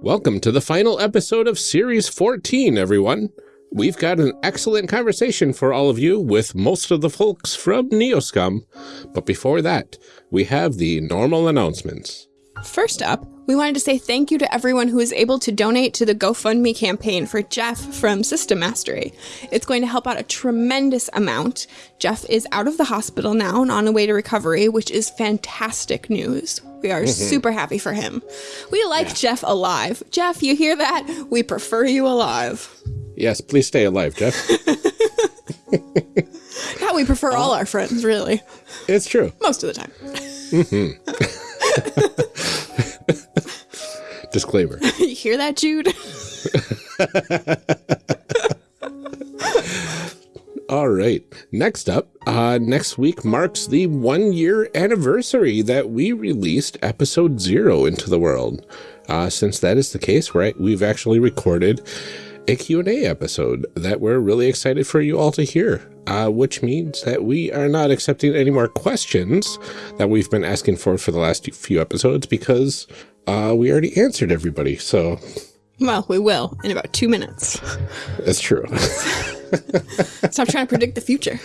Welcome to the final episode of Series 14, everyone. We've got an excellent conversation for all of you with most of the folks from Neoscum. But before that, we have the normal announcements. First up, we wanted to say thank you to everyone who was able to donate to the GoFundMe campaign for Jeff from System Mastery. It's going to help out a tremendous amount. Jeff is out of the hospital now and on the way to recovery, which is fantastic news. We are mm-hmm. super happy for him. We like Jeff alive. Jeff, you hear that? We prefer you alive. Yes, please stay alive, Jeff. Yeah, we prefer uh, all our friends, really. it's true. Most of the time. Mm-hmm. Disclaimer. you hear that, Jude? All right. Next up, uh, next week marks the one year anniversary that we released episode zero into the world. Uh, since that is the case, right, we've actually recorded a Q&A episode that we're really excited for you all to hear, uh, which means that we are not accepting any more questions that we've been asking for for the last few episodes because uh, we already answered everybody. So well, we will in about two minutes. that's true. Stop trying to predict the future.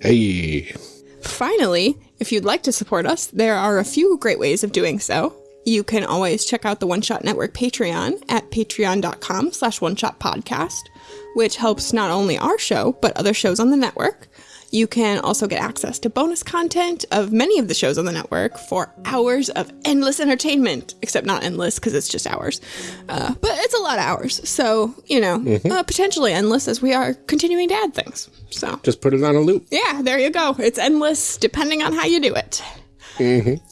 hey. Finally, if you'd like to support us, there are a few great ways of doing so. You can always check out the One Shot Network Patreon at patreon.com slash one shot podcast, which helps not only our show, but other shows on the network. You can also get access to bonus content of many of the shows on the network for hours of endless entertainment, except not endless because it's just hours. Uh, but it's a lot of hours. So, you know, uh, potentially endless as we are continuing to add things. So, Just put it on a loop. yeah, there you go. It's endless depending on how you do it.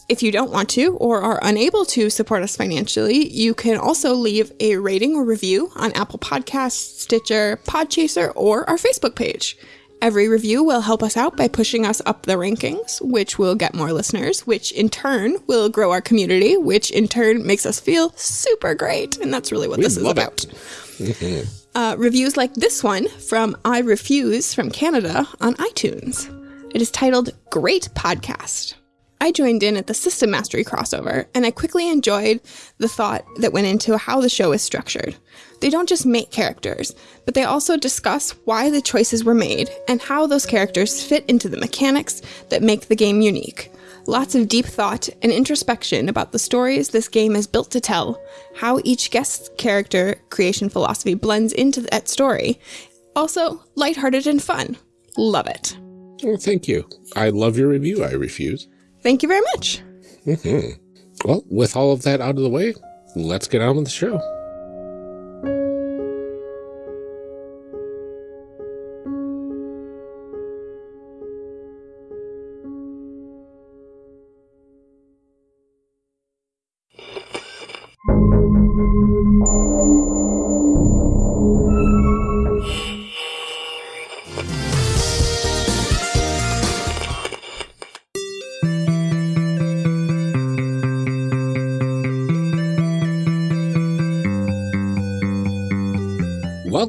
If you don't want to or are unable to support us financially, you can also leave a rating or review on Apple Podcasts, Stitcher, Podchaser, or our Facebook page. Every review will help us out by pushing us up the rankings, which will get more listeners, which in turn will grow our community, which in turn makes us feel super great. And that's really what this is about. Uh, reviews like this one from I Refuse from Canada on iTunes. It is titled Great Podcast. I joined in at the System Mastery crossover, and I quickly enjoyed the thought that went into how the show is structured. They don't just make characters, but they also discuss why the choices were made and how those characters fit into the mechanics that make the game unique. Lots of deep thought and introspection about the stories this game is built to tell, how each guest's character creation philosophy blends into that story. Also, lighthearted and fun. Love it. Well, thank you. I love your review. I refuse. Thank you very much. Mm-hmm. Well, with all of that out of the way, let's get on with the show.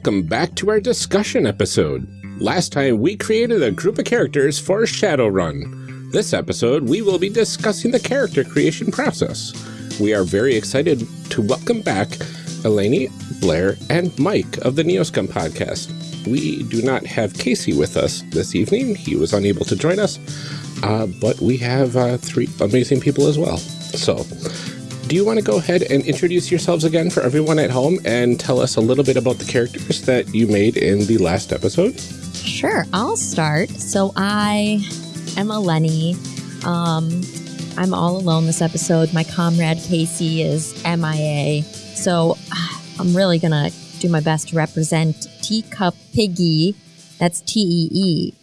Welcome back to our discussion episode. Last time we created a group of characters for Shadowrun. This episode we will be discussing the character creation process. We are very excited to welcome back Eleni, Blair, and Mike of the Neoscum podcast. We do not have Casey with us this evening. He was unable to join us, uh, but we have uh, three amazing people as well. So, do you want to go ahead and introduce yourselves again for everyone at home and tell us a little bit about the characters that you made in the last episode? Sure, I'll start. So I am Eleni. Um, I'm all alone this episode. My comrade Casey is MIA. So I'm really gonna do my best to represent Teacup Piggy. That's T E E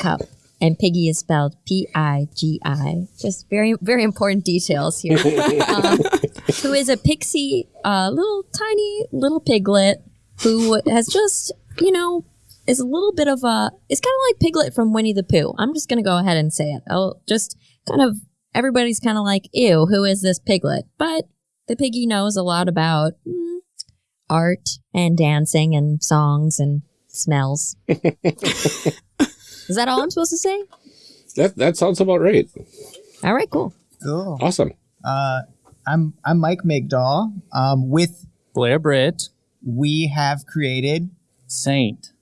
cup. And Piggy is spelled P I G I. Just very, very important details here. um, who is a pixie, uh, little tiny little piglet who has just, you know, is a little bit of a it's kind of like Piglet from Winnie the Pooh. I'm just gonna go ahead and say it. I'll just kind of everybody's kind of like, ew, who is this Piglet? But the piggy knows a lot about mm, art and dancing and songs and smells. is that all I'm supposed to say? That that sounds about right. All right, cool. Cool. Awesome. Uh, I'm I'm Mike Migdal. Um, with Blair Britt, we have created Saint.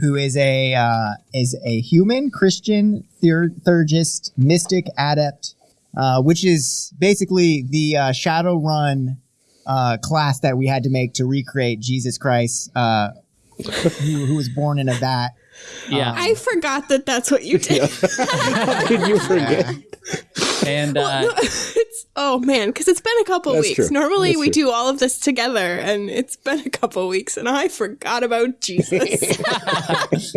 who is a uh, is a human Christian ther- theurgist mystic adept, uh, which is basically the uh, Shadowrun uh, class that we had to make to recreate Jesus Christ, uh, who, who was born in a vat. Yeah. I forgot that that's what you did. How did you forget? and uh, No, it's oh man, because it's been a couple That's weeks. true. Normally That's we true. do all of this together, and it's been a couple weeks, and I forgot about Jesus.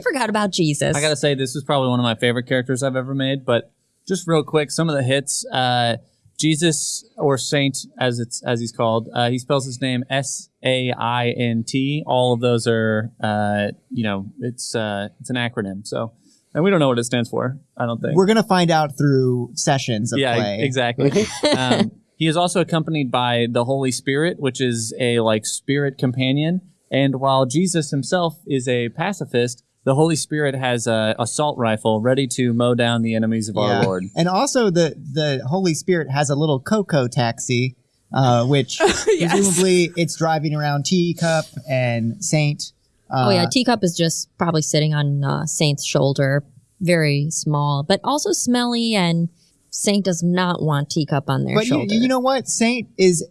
Forgot about Jesus. I gotta say, this is probably one of my favorite characters I've ever made. But just real quick, some of the hits. Uh, Jesus or Saint, as it's as he's called, uh, he spells his name S A I N T. All of those are, uh, you know, it's uh, it's an acronym. So, and we don't know what it stands for. I don't think. We're gonna find out through sessions of yeah, play. exactly. um, he is also accompanied by the Holy Spirit, which is a like spirit companion. And while Jesus himself is a pacifist, the Holy Spirit has a assault rifle ready to mow down the enemies of Yeah. our Lord. And also the the Holy Spirit has a little cocoa taxi, uh, which Yes. presumably it's driving around Teacup and Saint. Uh, oh yeah, teacup is just probably sitting on uh, Saint's shoulder, very small, but also smelly. And Saint does not want teacup on their shoulder. But you, you know what? Saint is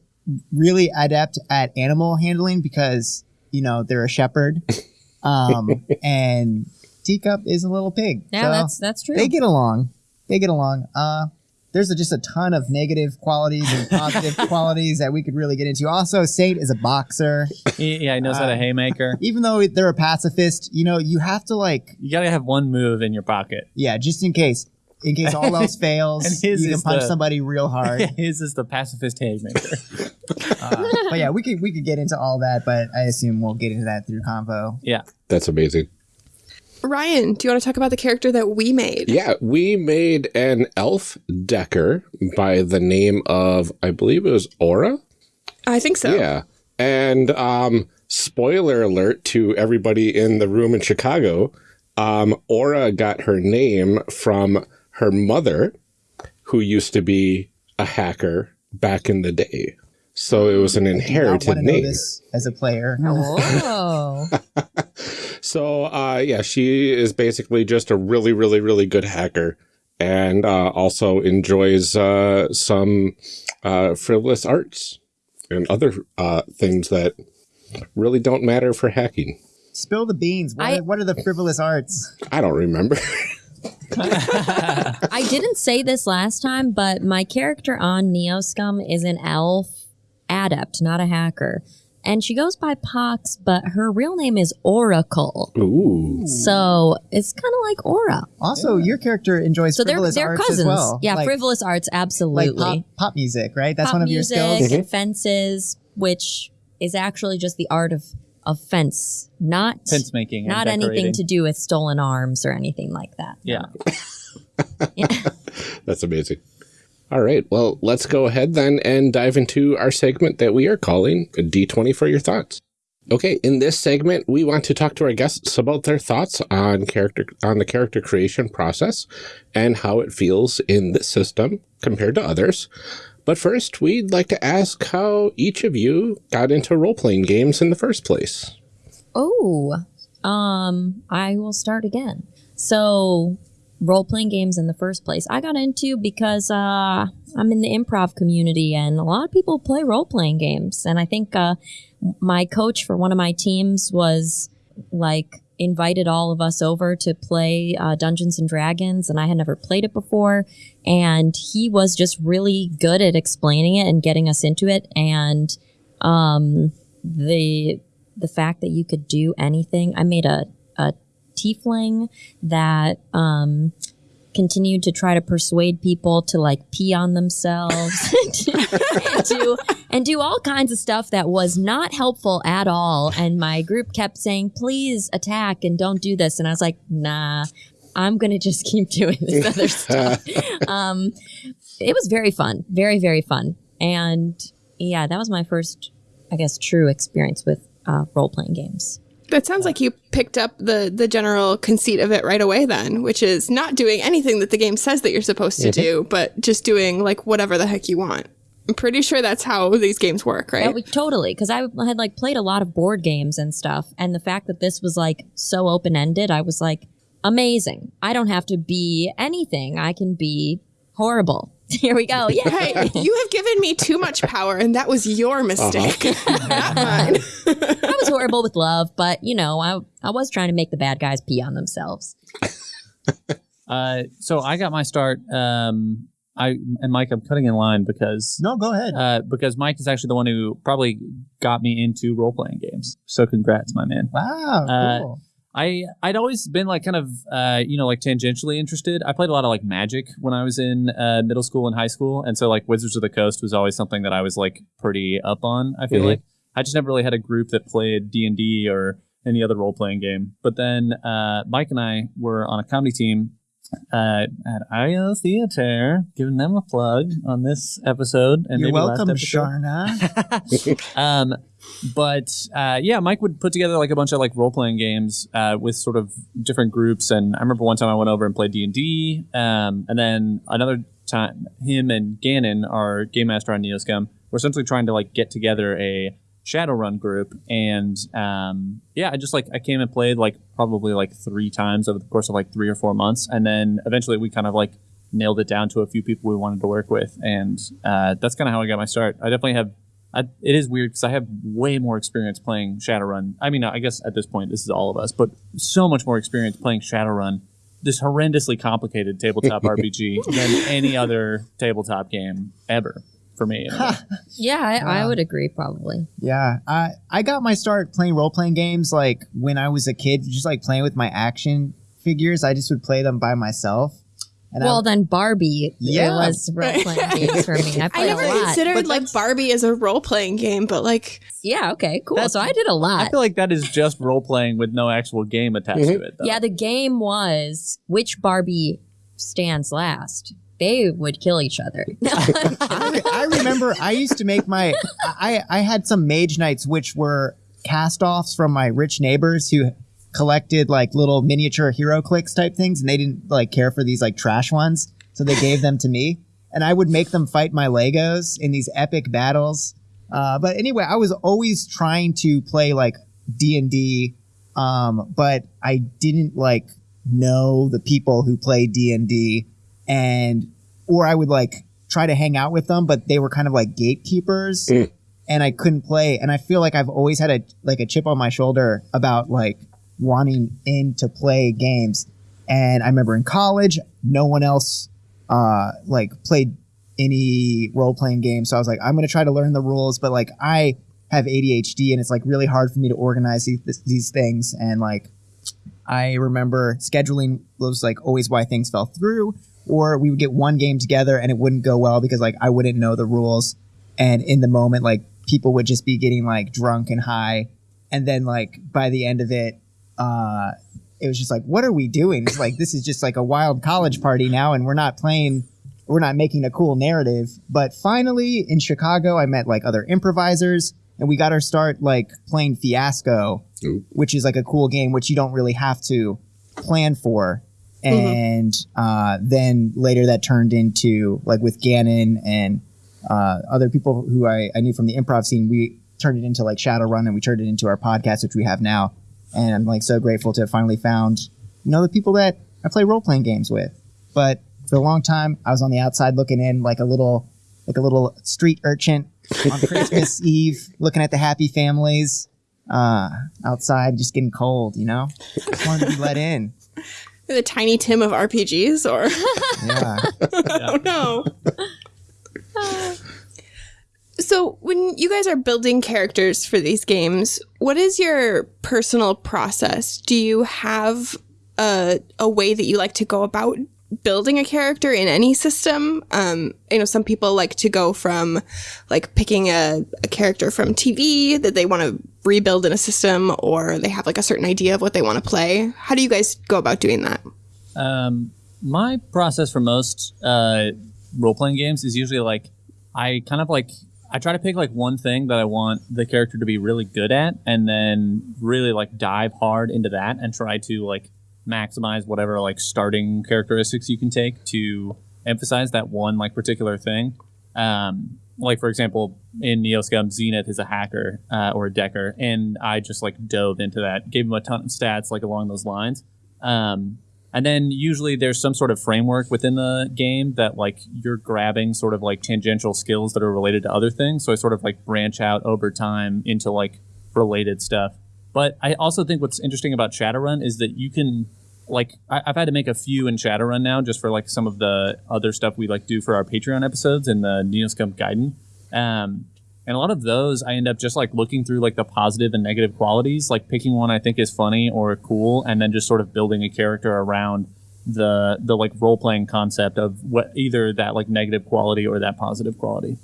really adept at animal handling because you know they're a shepherd, um, and Teacup is a little pig. yeah, So that's that's true. they get along. They get along. Uh, there's a, just a ton of negative qualities and positive qualities that we could really get into. Also, Saint is a boxer. He, yeah, he knows how to haymaker. Even though they're a pacifist, you know, you have to like, You gotta have one move in your pocket. yeah, just in case, in case all else fails, And his you can punch the- somebody real hard. His is the pacifist haymaker. Uh, but yeah, we could we could get into all that, but I assume we'll get into that through convo. yeah. That's amazing. Ryan, do you want to talk about the character that we made? Yeah, we made an elf decker by the name of, I believe it was Aura. I think so. Yeah. And um, spoiler alert to everybody in the room in Chicago um, Aura got her name from her mother, who used to be a hacker back in the day. So it was an inherited want to know name. this as a player. oh, So uh, yeah, she is basically just a really, really, really good hacker, and uh, also enjoys uh, some uh, frivolous arts and other uh, things that really don't matter for hacking. Spill the beans. What, I- are, what are the frivolous arts? I don't remember. I didn't say this last time, but my character on Neoscum is an elf adept, not a hacker. And she goes by Pox, but her real name is Oracle. Ooh, So it's kind of like Aura. Also, your character enjoys So they're frivolous they're arts cousins. as well. Yeah, like, frivolous arts, like absolutely. pop, pop music, right? That's Pop one of music your skills. and fences, which is actually just the art of of fence, not Fence making. and not anything to do with stolen arms or anything like that. Yeah. that's amazing. All right, well, let's go ahead then and dive into our segment that we are calling D20 for your thoughts. Okay, in this segment, we want to talk to our guests about their thoughts on character on the character creation process and how it feels in this system compared to others. But first, we'd like to ask how each of you got into role-playing games in the first place. Oh, um, I will start again. So, role playing games in the first place, I got into because uh, I'm in the improv community, and a lot of people play role playing games. And I think uh, my coach for one of my teams was like invited all of us over to play uh, Dungeons and Dragons, and I had never played it before. And he was just really good at explaining it and getting us into it. And um, the the fact that you could do anything. I made a, a tiefling that um, continued to try to persuade people to like pee on themselves and, do, and do all kinds of stuff that was not helpful at all. And my group kept saying, please attack and don't do this. And I was like, nah, I'm going to just keep doing this other stuff. um, it was very fun, very, very fun. And yeah, that was my first, I guess, true experience with uh, role playing games. That sounds like you picked up the the general conceit of it right away then, which is not doing anything that the game says that you're supposed to mm-hmm. do, but just doing like whatever the heck you want. I'm pretty sure that's how these games work, right? Yeah, we, totally. Because I had like played a lot of board games and stuff, and the fact that this was like so open ended, I was like, amazing. I don't have to be anything. I can be horrible. Here we go. Yeah. Hey, you have given me too much power, and that was your mistake, not mine. I was horrible with love, but you know, I I was trying to make the bad guys pee on themselves. Uh, so I got my start. Um, I and Mike, I'm cutting in line because No, go ahead. uh, because Mike is actually the one who probably got me into role playing games. So congrats, my man. wow, uh, cool. I I'd always been like kind of uh, you know like tangentially interested. I played a lot of like Magic when I was in uh, middle school and high school, and so like Wizards of the Coast was always something that I was like pretty up on. I feel Mhm. like I just never really had a group that played D and D or any other role playing game. But then uh, Mike and I were on a comedy team uh, at IO Theater, giving them a plug on this episode. And You're welcome. Charna. um, but uh, yeah, Mike would put together like a bunch of like role playing games uh, with sort of different groups. And I remember one time I went over and played D and D, um, and then another time him and Gannon, our game master on Neoscum, were essentially trying to like get together a Shadowrun group. And um, yeah, I just like I came and played like probably like three times over the course of like three or four months, and then eventually we kind of like nailed it down to a few people we wanted to work with, and uh, that's kind of how I got my start. I definitely have I, it is weird because I have way more experience playing Shadowrun. I mean, I guess at this point this is all of us, but so much more experience playing Shadowrun, this horrendously complicated tabletop RPG than any other tabletop game ever for me. anyway. Yeah, I, I would agree probably. Yeah, I I got my start playing role playing games like when I was a kid, just like playing with my action figures. I just would play them by myself. And well, I, then Barbie Yeah. it was role playing games for me. I I played never a lot. considered like Barbie as a role playing game, but like yeah, okay, cool. So I did a lot. I feel like that is just role playing with no actual game attached to mm-hmm. it. Though. Yeah, the game was which Barbie stands last. They would kill each other. I, I remember I used to make my I I had some mage knights which were cast offs from my rich neighbors who collected like little miniature HeroClix type things and they didn't like care for these like trash ones so they gave them to me and I would make them fight my Legos in these epic battles. Uh, but anyway, I was always trying to play like D and D, um, but I didn't like know the people who play D and or I would like try to hang out with them, but they were kind of like gatekeepers, Mm. and I couldn't play. And I feel like I've always had a like a chip on my shoulder about like wanting in to play games. And I remember in college, no one else uh, like played any role playing games. So I was like, I'm going to try to learn the rules, but like I have ADHD and it's like really hard for me to organize these, these things. And like, I remember scheduling was like always why things fell through, or we would get one game together and it wouldn't go well because like I wouldn't know the rules. And in the moment, like people would just be getting like drunk and high. And then like by the end of it, uh, it was just like, what are we doing? It's like, this is just like a wild college party now, and we're not playing, we're not making a cool narrative. But finally, in Chicago, I met like other improvisers, and we got our start like playing Fiasco, Ooh. which is like a cool game, which you don't really have to plan for. And uh, then later that turned into like with Gannon and uh, other people who I, I knew from the improv scene, we turned it into like Shadowrun and we turned it into our podcast, which we have now. And I'm like so grateful to have finally found, you know, the people that I play role playing games with. But for a long time, I was on the outside looking in like a little, like a little street urchin on Christmas Eve, looking at the happy families uh, outside, just getting cold, you know? Just wanted to be let in. the tiny Tim of RPGs, or Yeah. oh no. So, when you guys are building characters for these games, what is your personal process? Do you have a, a way that you like to go about building a character in any system? Um, you know, some people like to go from like picking a, a character from TV that they want to rebuild in a system, or they have like a certain idea of what they want to play. How do you guys go about doing that? Um, my process for most uh, role playing games is usually like I kind of like I try to pick like one thing that I want the character to be really good at, and then really like dive hard into that and try to like maximize whatever like starting characteristics you can take to emphasize that one like particular thing. Um, like for example, in Neoscum, Zenith is a hacker uh, or a decker, and I just like dove into that, gave him a ton of stats like along those lines. Um, and then usually there's some sort of framework within the game that like you're grabbing sort of like tangential skills that are related to other things. So I sort of like branch out over time into like related stuff. But I also think what's interesting about Shadowrun is that you can like I, have had to make a few in Shadowrun now just for like some of the other stuff we like do for our Patreon episodes and the Neoscum Gaiden. Um, and a lot of those I end up just like looking through like the positive and negative qualities, like picking one I think is funny or cool, and then just sort of building a character around the the like role playing concept of what either that like negative quality or that positive quality.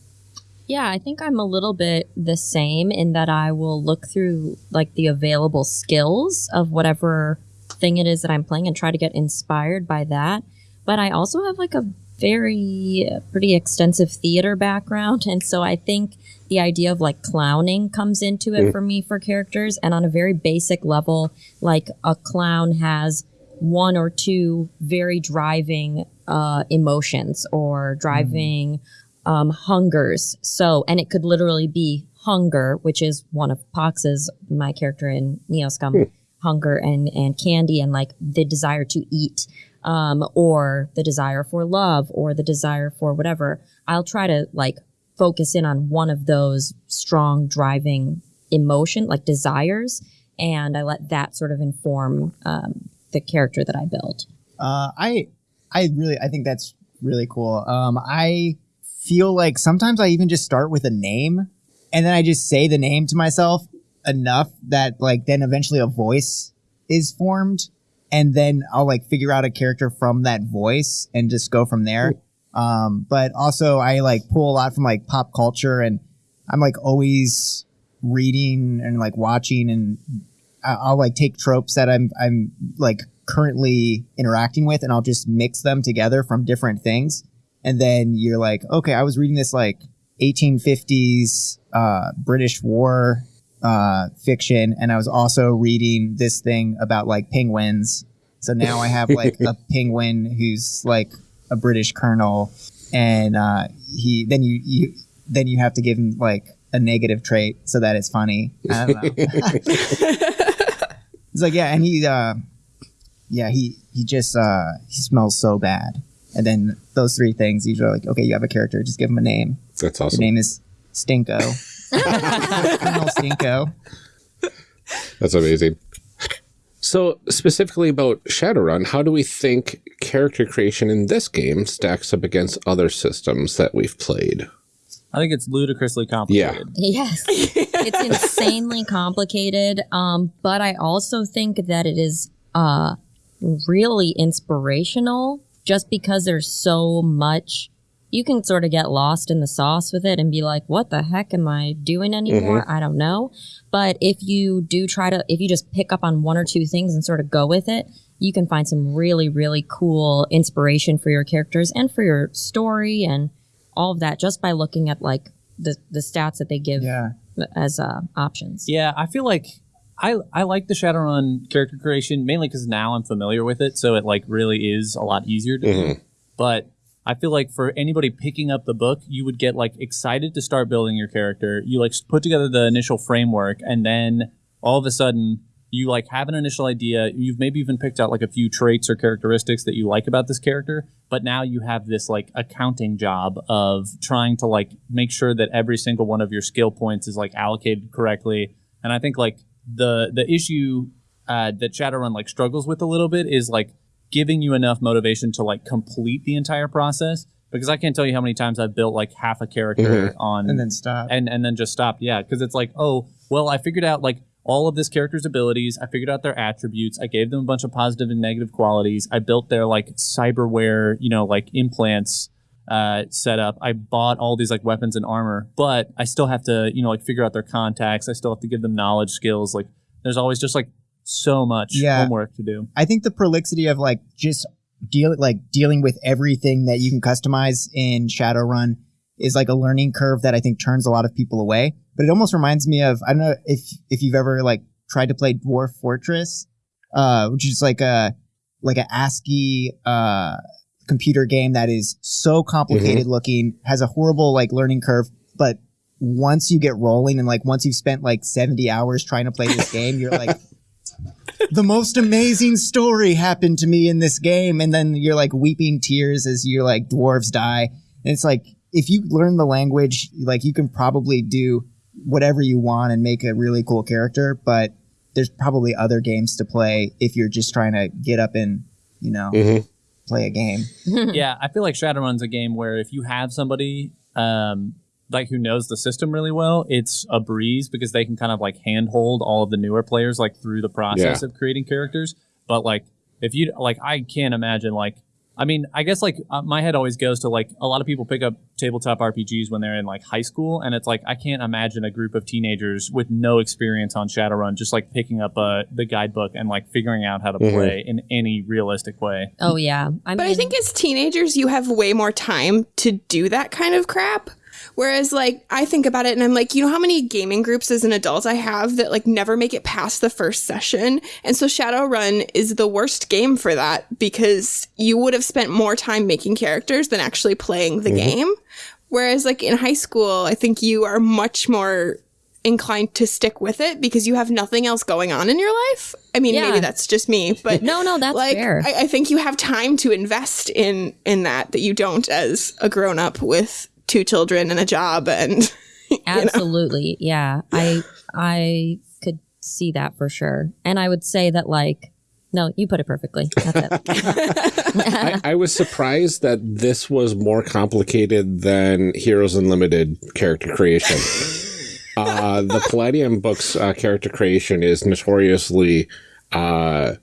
Yeah, I think I'm a little bit the same in that I will look through like the available skills of whatever thing it is that I'm playing and try to get inspired by that. But I also have like a very uh, pretty extensive theater background and so I think the idea of like clowning comes into it mm. for me for characters and on a very basic level like a clown has one or two very driving uh, emotions or driving mm um, hungers. So, and it could literally be hunger, which is one of Pox's, my character in Neoscum, hmm. hunger and, and candy and like the desire to eat, um, or the desire for love or the desire for whatever. I'll try to like focus in on one of those strong driving emotion, like desires. And I let that sort of inform, um, the character that I build. Uh, I, I really, I think that's really cool. Um, I, feel like sometimes I even just start with a name and then I just say the name to myself enough that like then eventually a voice is formed and then I'll like figure out a character from that voice and just go from there. Um, but also I like pull a lot from like pop culture and I'm like always reading and like watching and I'll like take tropes that I'm I'm like currently interacting with and I'll just mix them together from different things and then you're like, okay, I was reading this like 1850s uh, British War uh, fiction, and I was also reading this thing about like penguins. So now I have like a penguin who's like a British colonel, and uh, he then you you then you have to give him like a negative trait so that it's funny. I don't know. it's like yeah, and he uh, yeah he he just uh, he smells so bad. And then those three things, usually like, okay, you have a character, just give him a name. That's awesome. The name is Stinko. Colonel Stinko. That's amazing. So, specifically about Shadowrun, how do we think character creation in this game stacks up against other systems that we've played? I think it's ludicrously complicated. Yeah. Yes. it's insanely complicated. Um, but I also think that it is uh, really inspirational just because there's so much you can sort of get lost in the sauce with it and be like, what the heck am I doing anymore? Mm-hmm. I don't know. But if you do try to, if you just pick up on one or two things and sort of go with it, you can find some really, really cool inspiration for your characters and for your story and all of that just by looking at like the, the stats that they give yeah. as uh, options. Yeah, I feel like I I like the Shadowrun character creation mainly because now I'm familiar with it, so it like really is a lot easier to mm-hmm. do. But I feel like for anybody picking up the book, you would get like excited to start building your character. You like put together the initial framework, and then all of a sudden you like have an initial idea. You've maybe even picked out like a few traits or characteristics that you like about this character, but now you have this like accounting job of trying to like make sure that every single one of your skill points is like allocated correctly. And I think like the the issue uh, that Shadowrun like struggles with a little bit is like giving you enough motivation to like complete the entire process. Because I can't tell you how many times I've built like half a character mm-hmm. on and then stop and and then just stopped. Yeah, because it's like, oh, well, I figured out like all of this character's abilities. I figured out their attributes. I gave them a bunch of positive and negative qualities. I built their like cyberware, you know, like implants uh, setup. I bought all these like weapons and armor, but I still have to, you know, like figure out their contacts. I still have to give them knowledge, skills. Like there's always just like so much yeah. homework to do. I think the prolixity of like just deal like dealing with everything that you can customize in Shadowrun is like a learning curve that I think turns a lot of people away. But it almost reminds me of I don't know if if you've ever like tried to play Dwarf Fortress, uh, which is like a like a ASCII uh computer game that is so complicated looking, has a horrible like learning curve, but once you get rolling and like once you've spent like 70 hours trying to play this game, you're like the most amazing story happened to me in this game and then you're like weeping tears as your like dwarves die. And it's like if you learn the language, like you can probably do whatever you want and make a really cool character, but there's probably other games to play if you're just trying to get up and, you know, Mhm. Play a game. yeah, I feel like Shadowrun's a game where if you have somebody um, like who knows the system really well, it's a breeze because they can kind of like handhold all of the newer players like through the process Yeah. of creating characters. But like if you like, I can't imagine like. I mean, I guess like uh, my head always goes to like a lot of people pick up tabletop RPGs when they're in like high school, and it's like I can't imagine a group of teenagers with no experience on Shadowrun just like picking up uh, the guidebook and like figuring out how to Mhm. play in any realistic way. Oh yeah. I But I think as teenagers, you have way more time to do that kind of crap. Whereas, like, I think about it and I'm like, you know how many gaming groups as an adult I have that, like, never make it past the first session? And so Shadowrun is the worst game for that because you would have spent more time making characters than actually playing the mm-hmm. game. Whereas, like, in high school, I think you are much more inclined to stick with it because you have nothing else going on in your life. I mean, Yeah. maybe that's just me, but no, no, that's like fair. I, I think you have time to invest in in that that you don't as a grown up with two children and a job and Absolutely. Yeah. I I could see that for sure. And I would say that like no, you put it perfectly. That's it. I, I was surprised that this was more complicated than Heroes Unlimited character creation. uh, the Palladium books uh, character creation is notoriously uh,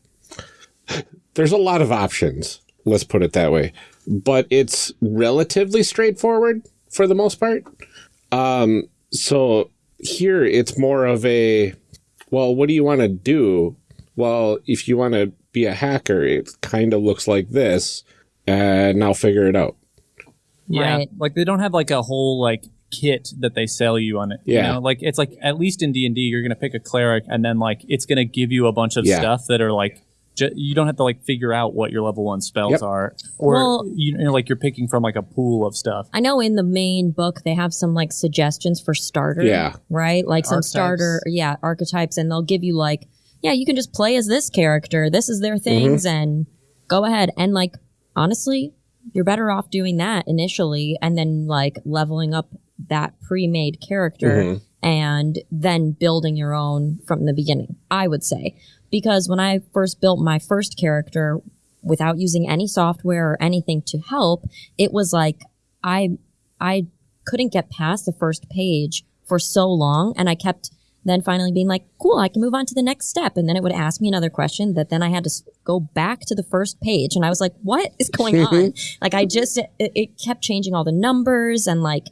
there's a lot of options. Let's put it that way, but it's relatively straightforward for the most part. Um, so here it's more of a well, what do you want to do? Well, if you want to be a hacker, it kind of looks like this, and now figure it out. Yeah, Right. like they don't have like a whole like kit that they sell you on it. Yeah. you know? like it's like at least in D and D, you're gonna pick a cleric, and then like it's gonna give you a bunch of Yeah. stuff that are like ju- you don't have to like figure out what your level one spells Yep. are, or Well- you know, like you're picking from like a pool of stuff. I know in the main book they have some like suggestions for starter. Yeah. Right? Like some Archetypes. starter yeah, archetypes and they'll give you like, yeah, you can just play as this character. This is their mm-hmm. things and go ahead. And like honestly, you're better off doing that initially and then like leveling up that pre-made character mm-hmm. and then building your own from the beginning. I would say because when I first built my first character without using any software or anything to help, it was like I I couldn't get past the first page for so long and I kept then finally being like, cool, I can move on to the next step. And then it would ask me another question that then I had to go back to the first page. And I was like, what is going on? like, I just, it, it kept changing all the numbers and like,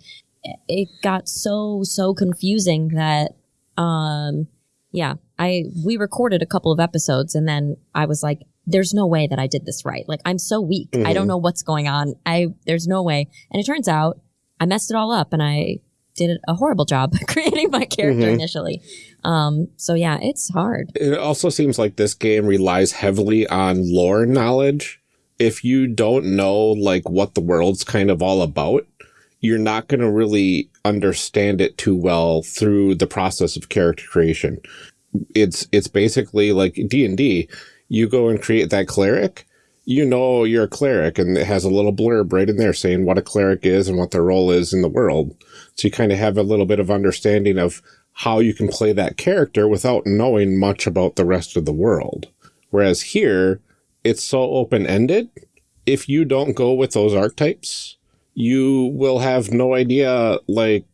it- it got so, so confusing that, um, yeah, I, we recorded a couple of episodes and then I was like, there's no way that I did this right. Like, I'm so weak. I don't know what's going on. I, there's no way. And it turns out I messed it all up and I did a horrible job creating my character initially. Um, so yeah, it's hard. It also seems like this game relies heavily on lore knowledge. If you don't know like what the world's kind of all about, you're not going to really understand it too well through the process of character creation. It's it's basically like D&D. You go and create that cleric, you know you're a cleric and it has a little blurb right in there saying what a cleric is and what their role is in the world. So you kind of have a little bit of understanding of how you can play that character without knowing much about the rest of the world. Whereas here, it's so open ended. If you don't go with those archetypes, you will have no idea like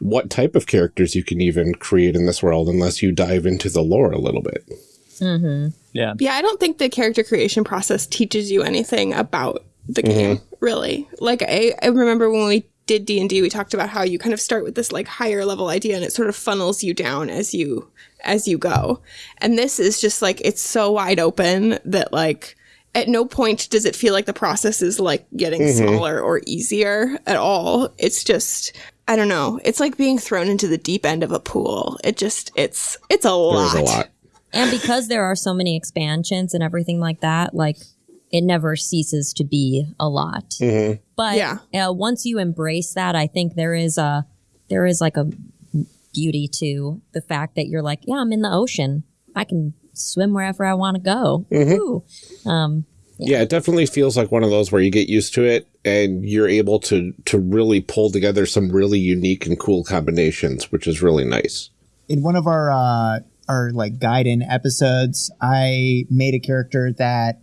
what type of characters you can even create in this world unless you dive into the lore a little bit. Mm-hmm. Yeah, yeah, I don't think the character creation process teaches you anything about the mm-hmm. game, really. Like I, I remember when we did D&D, we talked about how you kind of start with this like higher level idea and it sort of funnels you down as you as you go. And this is just like it's so wide open that like at no point does it feel like the process is like getting smaller or easier at all. It's just I don't know. It's like being thrown into the deep end of a pool. It just it's it's a lot. There's a lot. And because there are so many expansions and everything like that, like it never ceases to be a lot. Mhm. But Yeah. uh, once you embrace that, I think there is a there is like a beauty to the fact that you're like, yeah, I'm in the ocean. I can swim wherever I want to go. Woo. Um, Yeah, it definitely feels like one of those where you get used to it and you're able to to really pull together some really unique and cool combinations, which is really nice. in one of our uh, our like Gaiden episodes, I made a character that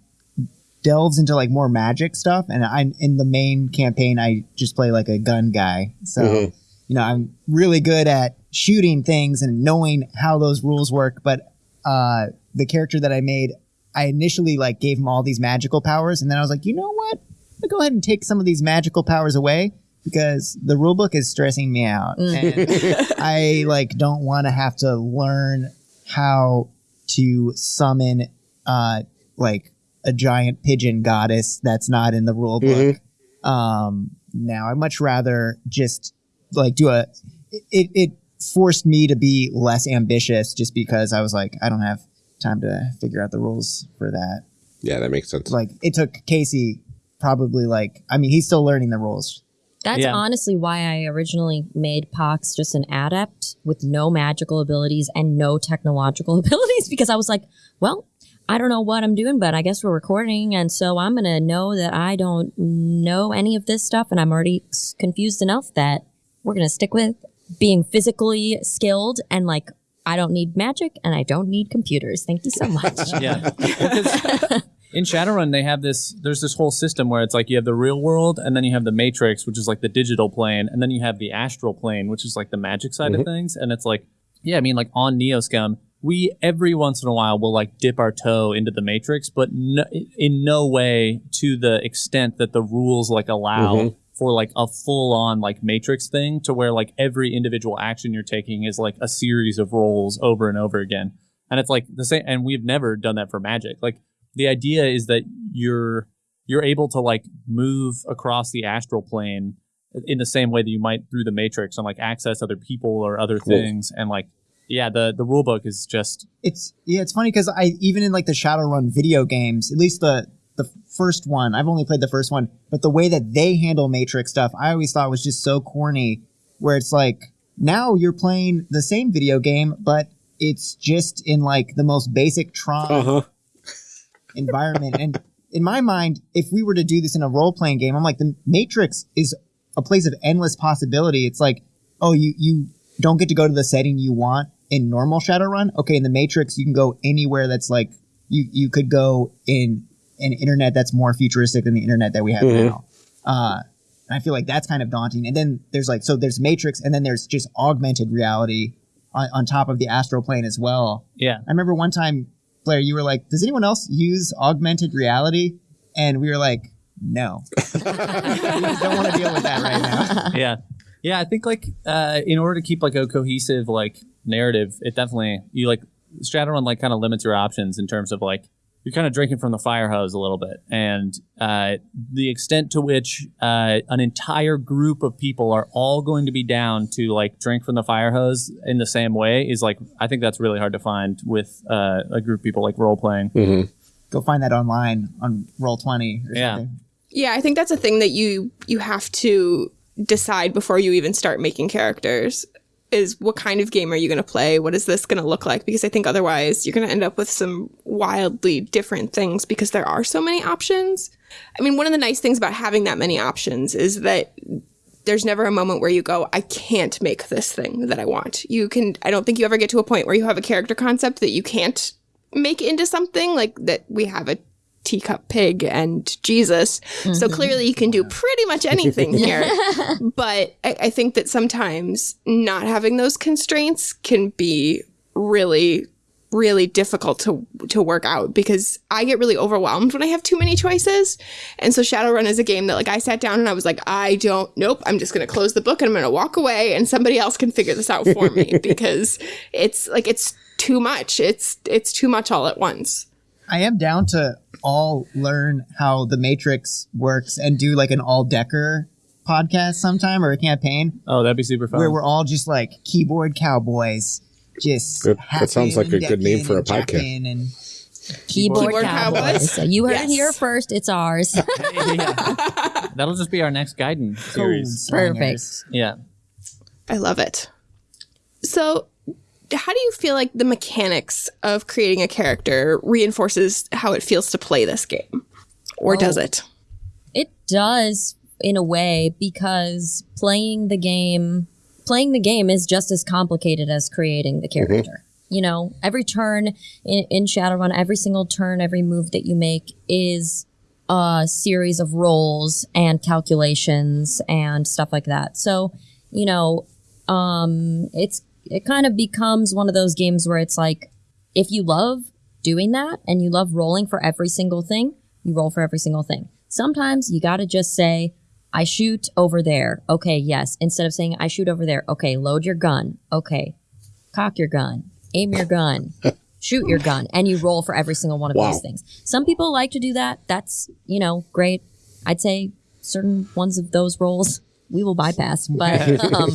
delves into like more magic stuff, and I'm in the main campaign. I just play like a gun guy, so Mhm. you know I'm really good at shooting things and knowing how those rules work. But uh, the character that I made, I initially like gave him all these magical powers, and then I was like, you know what? I'll go ahead and take some of these magical powers away because the rulebook is stressing me out. And I like don't want to have to learn how to summon uh like a giant pigeon goddess that's not in the rule book. Um now I'd much rather just like do a it it forced me to be less ambitious just because I was like I don't have time to figure out the rules for that. Yeah, that makes sense. Like it took Casey probably like I mean he's still learning the rules. That's Yeah. honestly why I originally made Pox just an adept with no magical abilities and no technological abilities because I was like, well, I don't know what I'm doing, but I guess we're recording. And so I'm going to know that I don't know any of this stuff. And I'm already confused enough that we're going to stick with being physically skilled and like, I don't need magic and I don't need computers. Thank you so much. yeah. Well, 'cause in Shadowrun, they have this. There's this whole system where it's like you have the real world, and then you have the Matrix, which is like the digital plane, and then you have the astral plane, which is like the magic side of things. And it's like, yeah, I mean, like on Neoscum, we every once in a while will like dip our toe into the Matrix, but no, in no way to the extent that the rules like allow. Mhm. For like a full on like matrix thing to where like every individual action you're taking is like a series of rolls over and over again. And it's like the same and we've never done that for magic. Like the idea is that you're you're able to like move across the astral plane in the same way that you might through the matrix and like access other people or other Cool. things and like yeah the the rule book is just It's yeah, it's funny because I even in like the Shadowrun video games, at least the the first one, I've only played the first one, but the way that they handle Matrix stuff, I always thought was just so corny. Where it's like now you're playing the same video game, but it's just in like the most basic Tron Uh huh. environment. and in my mind, if we were to do this in a role playing game, I'm like the Matrix is a place of endless possibility. It's like, oh, you you don't get to go to the setting you want in normal Shadowrun. Okay, in the Matrix, you can go anywhere that's like you you could go in an internet that's more futuristic than the internet that we have Mhm. now. Uh, I feel like that's kind of daunting. And then there's like so there's Matrix, and then there's just augmented reality on, on top of the astral plane as well. yeah I remember one time, Blair, you were like, "Does anyone else use augmented reality?" And we were like, "No, we just don't want to deal with that right now." yeah yeah i think like uh in order to keep like a cohesive like narrative it definitely you like shadowrun like kind of limits your options in terms of like you're kind of drinking from the fire hose a little bit and uh the extent to which uh an entire group of people are all going to be down to like drink from the fire hose in the same way is like i think that's really hard to find with uh a group of people like role playing hmm Go find that online on Roll Twenty. Or Yeah. something. Yeah, I think that's a thing that you you have to decide before you even start making characters is what kind of game are you going to play? What is this going to look like? Because I think otherwise you're going to end up with some wildly different things because there are so many options. I mean, one of the nice things about having that many options is that there's never a moment where you go, I can't make this thing that I want. You can, I don't think you ever get to a point where you have a character concept that you can't make into something like that we have a teacup pig and Jesus. So clearly you can do pretty much anything here. but I, I think that sometimes not having those constraints can be really really difficult to to work out because I get really overwhelmed when I have too many choices. And so Shadowrun is a game that like I sat down and I was like, I don't nope, I'm just gonna close the book and I'm gonna walk away and somebody else can figure this out for me because it's like it's too much. It's it's too much all at once. I am down to all learn how the Matrix works and do like an all decker podcast sometime or a campaign oh that'd be super fun where we're all just like keyboard cowboys, just That- that sounds like a good name for a podcast. And Keyboard, Keyboard cowboys. Cowboys. So you heard Yes. it here first. It's ours. Yeah. That'll just be our next Gaiden series. Perfect. Yeah. I love it. So, how do you feel like the mechanics of creating a character reinforces how it feels to play this game? Or does it? It does in a way because playing the game playing the game is just as complicated as creating the character. You know, every turn in, in Shadowrun, every single turn, every move that you make is a series of rolls and calculations and stuff like that. So, you know, um, it's it kind of becomes one of those games where it's like if you love doing that and you love rolling for every single thing, you roll for every single thing. Sometimes you got to just say, I shoot over there. Okay, yes. Instead of saying, I shoot over there. Okay, load your gun. Okay, cock your gun, aim your gun, shoot your gun, and you roll for every single one of Wow. these things. Some people like to do that. That's, you know, great. I'd say certain ones of those rolls we will bypass. But um,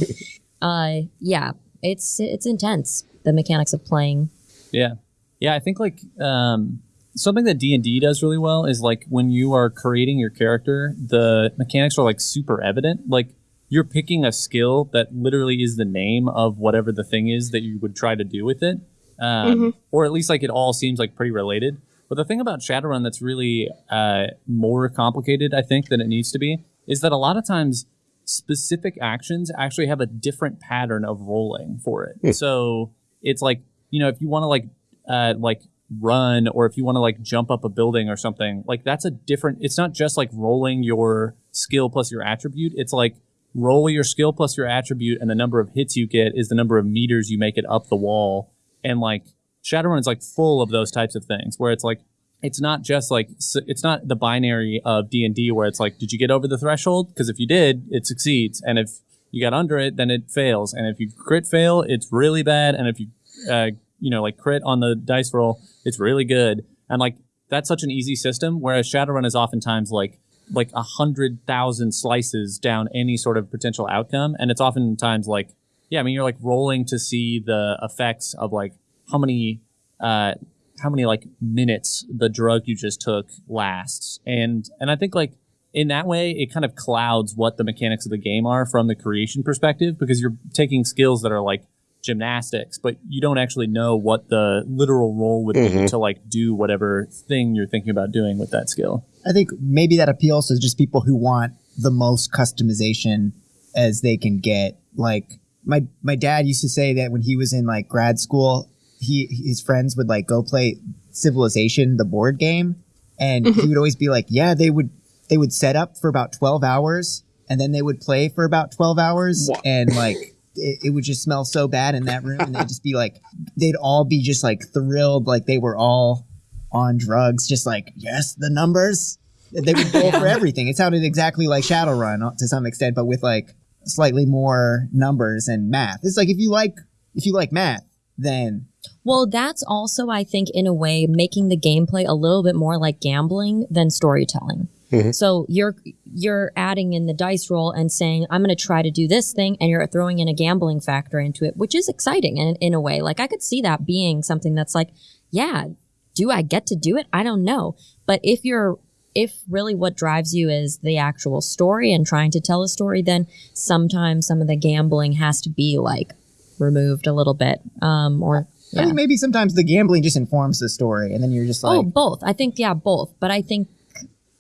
uh, yeah, it's it's intense. The mechanics of playing. Yeah, yeah. I think like um, something that D and D does really well is like when you are creating your character, the mechanics are like super evident. Like you're picking a skill that literally is the name of whatever the thing is that you would try to do with it, um, or at least like it all seems like pretty related. But the thing about Shadowrun that's really uh, more complicated, I think, than it needs to be, is that a lot of times specific actions actually have a different pattern of rolling for it. So it's like you know if you want to like uh, like run or if you want to like jump up a building or something like that's a different it's not just like rolling your skill plus your attribute. It's like roll your skill plus your attribute and the number of hits you get is the number of meters you make it up the wall. And like shadowrun is like full of those types of things where it's like it's not just like it's not the binary of d&d where it's like did you get over the threshold? Because if you did it succeeds and if you got under it then it fails and if you crit fail it's really bad and if you uh, you know like crit on the dice roll it's really good and like that's such an easy system whereas shadowrun is oftentimes like like a hundred thousand slices down any sort of potential outcome and it's oftentimes like yeah i mean you're like rolling to see the effects of like how many uh how many like minutes the drug you just took lasts. And and i think like in that way it kind of clouds what the mechanics of the game are from the creation perspective because you're taking skills that are like gymnastics but you don't actually know what the literal role would be mm-hmm. to like do whatever thing you're thinking about doing with that skill. I think maybe that appeals to just people who want the most customization as they can get. Like my my dad used to say that when he was in like grad school, he his friends would like go play Civilization, the board game, and he would always be like, "Yeah, they would they would set up for about twelve hours, and then they would play for about twelve hours, Wow. and like." It, it would just smell so bad in that room, and they'd just be like, they'd all be just like thrilled, like they were all on drugs, just like, yes, the numbers. They would roll for everything. It sounded exactly like Shadowrun uh, to some extent, but with like slightly more numbers and math. It's like if you like if you like math, then Well, that's also, I think, in a way, making the gameplay a little bit more like gambling than storytelling. Mm-hmm. So you're you're adding in the dice roll and saying, "I'm going to try to do this thing," and you're throwing in a gambling factor into it, which is exciting in, in a way. Like I could see that being something that's like, "Yeah, do I get to do it? I don't know." But if you're if really what drives you is the actual story and trying to tell a story, then sometimes some of the gambling has to be like removed a little bit, um, or I yeah. think maybe sometimes the gambling just informs the story, and then you're just like, oh, both. I think yeah, both. But I think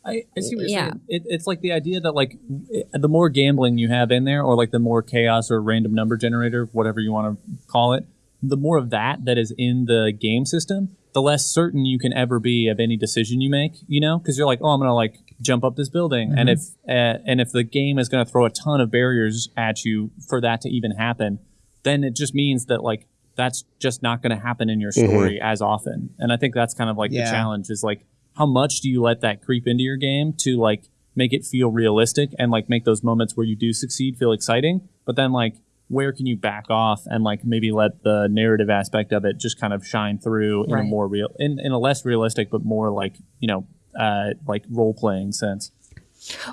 I, I see what you're Yeah. saying. It, it's like the idea that like i- the more gambling you have in there, or like the more chaos or random number generator, whatever you want to call it, the more of that that is in the game system, the less certain you can ever be of any decision you make. You know, because you're like, oh, I'm gonna like jump up this building, and if uh, and if the game is gonna throw a ton of barriers at you for that to even happen, then it just means that like that's just not going to happen in your story as often. And I think that's kind of like Yeah. the challenge is like how much do you let that creep into your game to like make it feel realistic and like make those moments where you do succeed feel exciting, but then like where can you back off and like maybe let the narrative aspect of it just kind of shine through in a more real in, in a less realistic but more like, you know, uh like role playing sense.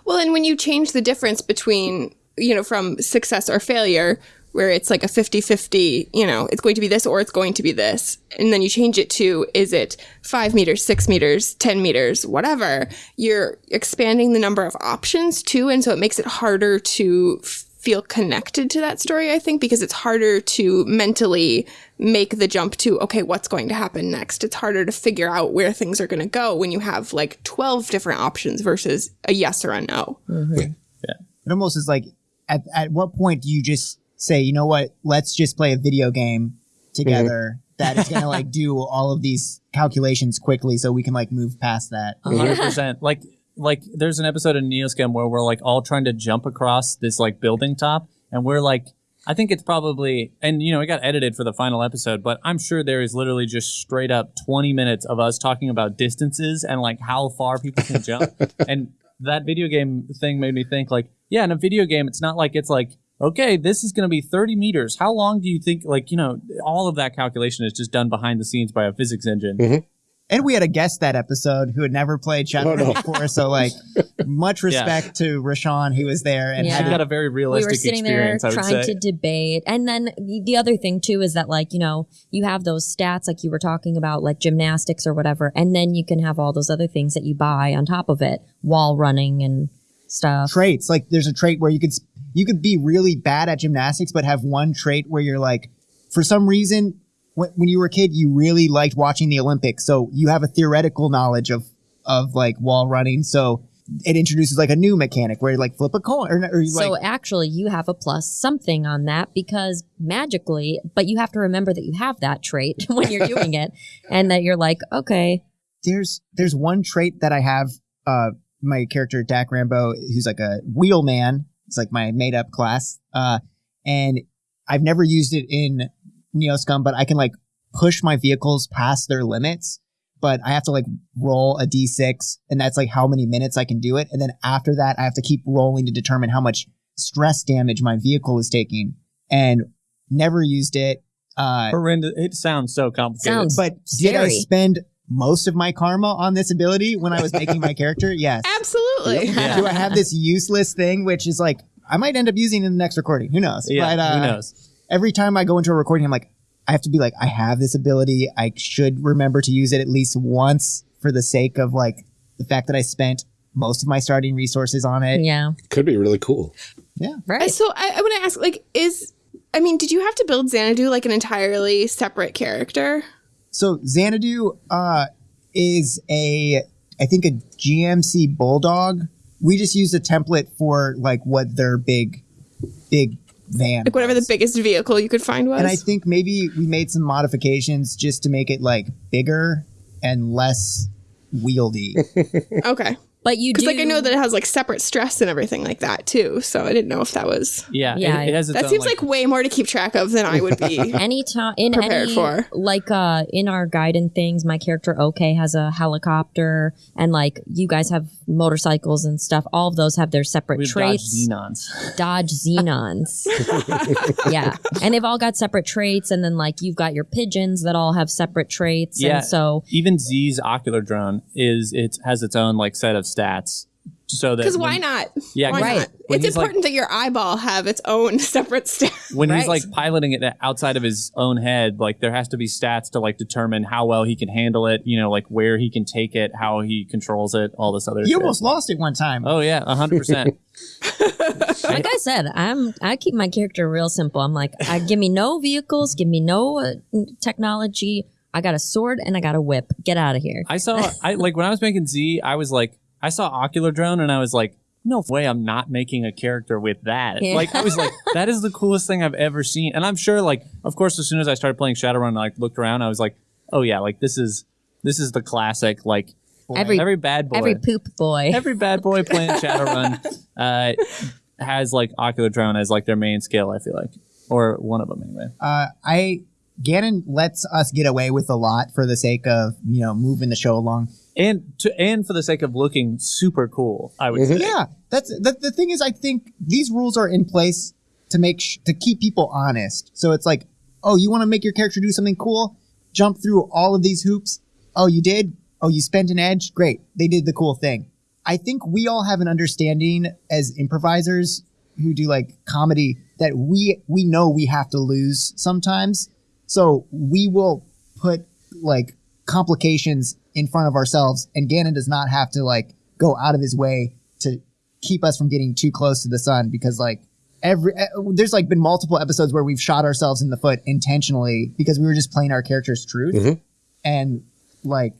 Well, and when you change the difference between, you know, from success or failure, where it's like a 50-50, you know, it's going to be this or it's going to be this. And then you change it to is it 5 meters, 6 meters, 10 meters, whatever. You're expanding the number of options too and so it makes it harder to feel connected to that story, I think, because it's harder to mentally make the jump to, okay, what's going to happen next? It's harder to figure out where things are going to go when you have like 12 different options versus a yes or a no. Mm-hmm. Yeah, It almost is like, at, at what point do you just say, you know what, let's just play a video game mm-hmm. together that is going to like do all of these calculations quickly so we can like move past that? hundred percent. Like like there's an episode of Neoscum where we're like all trying to jump across this like building top, and we're like, I think it's probably, and you know, it got edited for the final episode, but I'm sure there is literally just straight up 20 minutes of us talking about distances and like how far people can jump, and that video game thing made me think like, yeah, in a video game, it's not like it's like. Okay, this is going to be 30 meters. How long do you think, like, you know, all of that calculation is just done behind the scenes by a physics engine. Mm-hmm. And we had a guest that episode who had never played Shadowrun Oh, no. before, so like much respect to Rashawn who was there and Yeah. had got a very realistic. we were sitting there experience, trying say. to debate and then the the other thing too is that like you know you have those stats like you were talking about like gymnastics or whatever and then you can have all those other things that you buy on top of it wall running and stuff traits. Like there's a trait where you could you could be really bad at gymnastics, but have one trait where you're like, for some reason, when, when you were a kid, you really liked watching the Olympics, so you have a theoretical knowledge of of like wall running. So it introduces like a new mechanic where you like flip a coin or, or you so like actually you have a plus something on that because magically but you have to remember that you have that trait when you're doing it and that you're like okay there's there's one trait that I have. Uh, my character Dak Rambo, who's like a wheelman. It's like my made up class. Uh, and I've never used it in Neoscum, but I can like push my vehicles past their limits. But I have to like roll a d6, and that's like how many minutes I can do it. And then after that, I have to keep rolling to determine how much stress damage my vehicle is taking. And never used it. Uh, Horrendous. It sounds so complicated. Sounds- but did I spend most of my karma on this ability when I was making my character? Yes. Absolutely. Yeah. Do I have this useless thing, which is like I might end up using in the next recording? Who knows? yeah, But, uh, who knows? Every time I go into a recording, I'm like, I have to be like, I have this ability. I should remember to use it at least once for the sake of like the fact that I spent most of my starting resources on it. yeah Could be really cool. Yeah. Right So I, I want to ask, like, is I mean, did you have to build Xanadu like an entirely separate character? So Xanadu uh, is a, I think a GMC Bulldog. We just used a template for like what their big, big van. Like whatever the biggest vehicle you could find was. And I think maybe we made some modifications just to make it like bigger and less wieldy. okay, but you do because like I know that it has like separate stress and everything like that too. So I didn't know if that was. Yeah, Yeah, it, it has its That own, seems like, way more to keep track of than I would be. anytime in prepared any for. like uh in our guide and things my character okay has a helicopter and like you guys have motorcycles and stuff all of those have their separate We've traits dodged xenons. dodge xenons yeah and they've all got separate traits and then like you've got your pigeons that all have separate traits Yeah. and so Even Z's ocular drone is it has its own like set of stats. So that Because why not? Yeah, why Right. not? It's he's, like- important that your eyeball have its own separate stats. when he's like piloting it outside of his own head, like there has to be stats to like determine how well he can handle it. You know, like where he can take it, how he controls it, all this other. you shit. almost lost it one time. Oh yeah, hundred percent. like i said i'm i keep my character real simple i'm like I, give me no vehicles give me no uh, technology i got a sword and i got a whip get out of here I saw, I like when I was making Z, I was like, I saw ocular drone, and I was like, no way, I'm not making a character with that. Yeah. Like I was like, that is the coolest thing I've ever seen, and I'm sure, like, of course, as soon as I started playing Shadowrun, and like looked around, I was like, oh yeah, like this is this is the classic, like every every bad boy, every poop boy every bad boy playing Shadowrun uh, has like ocular drone as like their main skill. I feel like, or one of them anyway. Uh, I Ganon lets us get away with a lot for the sake of you know moving the show along. And to and for the sake of looking super cool, I would say. Yeah, that's the, the thing is I think these rules are in place to make sh- to keep people honest. So it's like, oh, you want to make your character do something cool? Jump through all of these hoops. Oh, you did? Oh, you spent an edge? Great. They did the cool thing. I think we all have an understanding as improvisers who do like comedy that we we know we have to lose sometimes. So we will put like complications in front of ourselves and Ganon does not have to like go out of his way to keep us from getting too close to the sun because like every there's like been multiple episodes where we've shot ourselves in the foot intentionally because we were just playing our character's truth Mhm. and like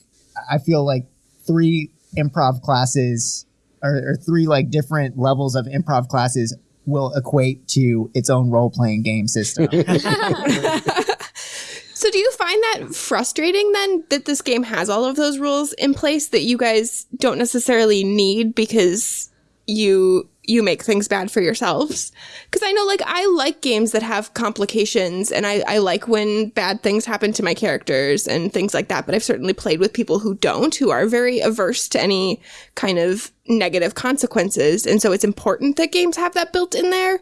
I feel like three improv classes or, or three like different levels of improv classes will equate to its own role playing game system. Find that frustrating then that this game has all of those rules in place that you guys don't necessarily need because you you make things bad for yourselves? Because I know like I like games that have complications and I, I like when bad things happen to my characters and things like that, but I've certainly played with people who don't, who are very averse to any kind of negative consequences. And so it's important that games have that built in there.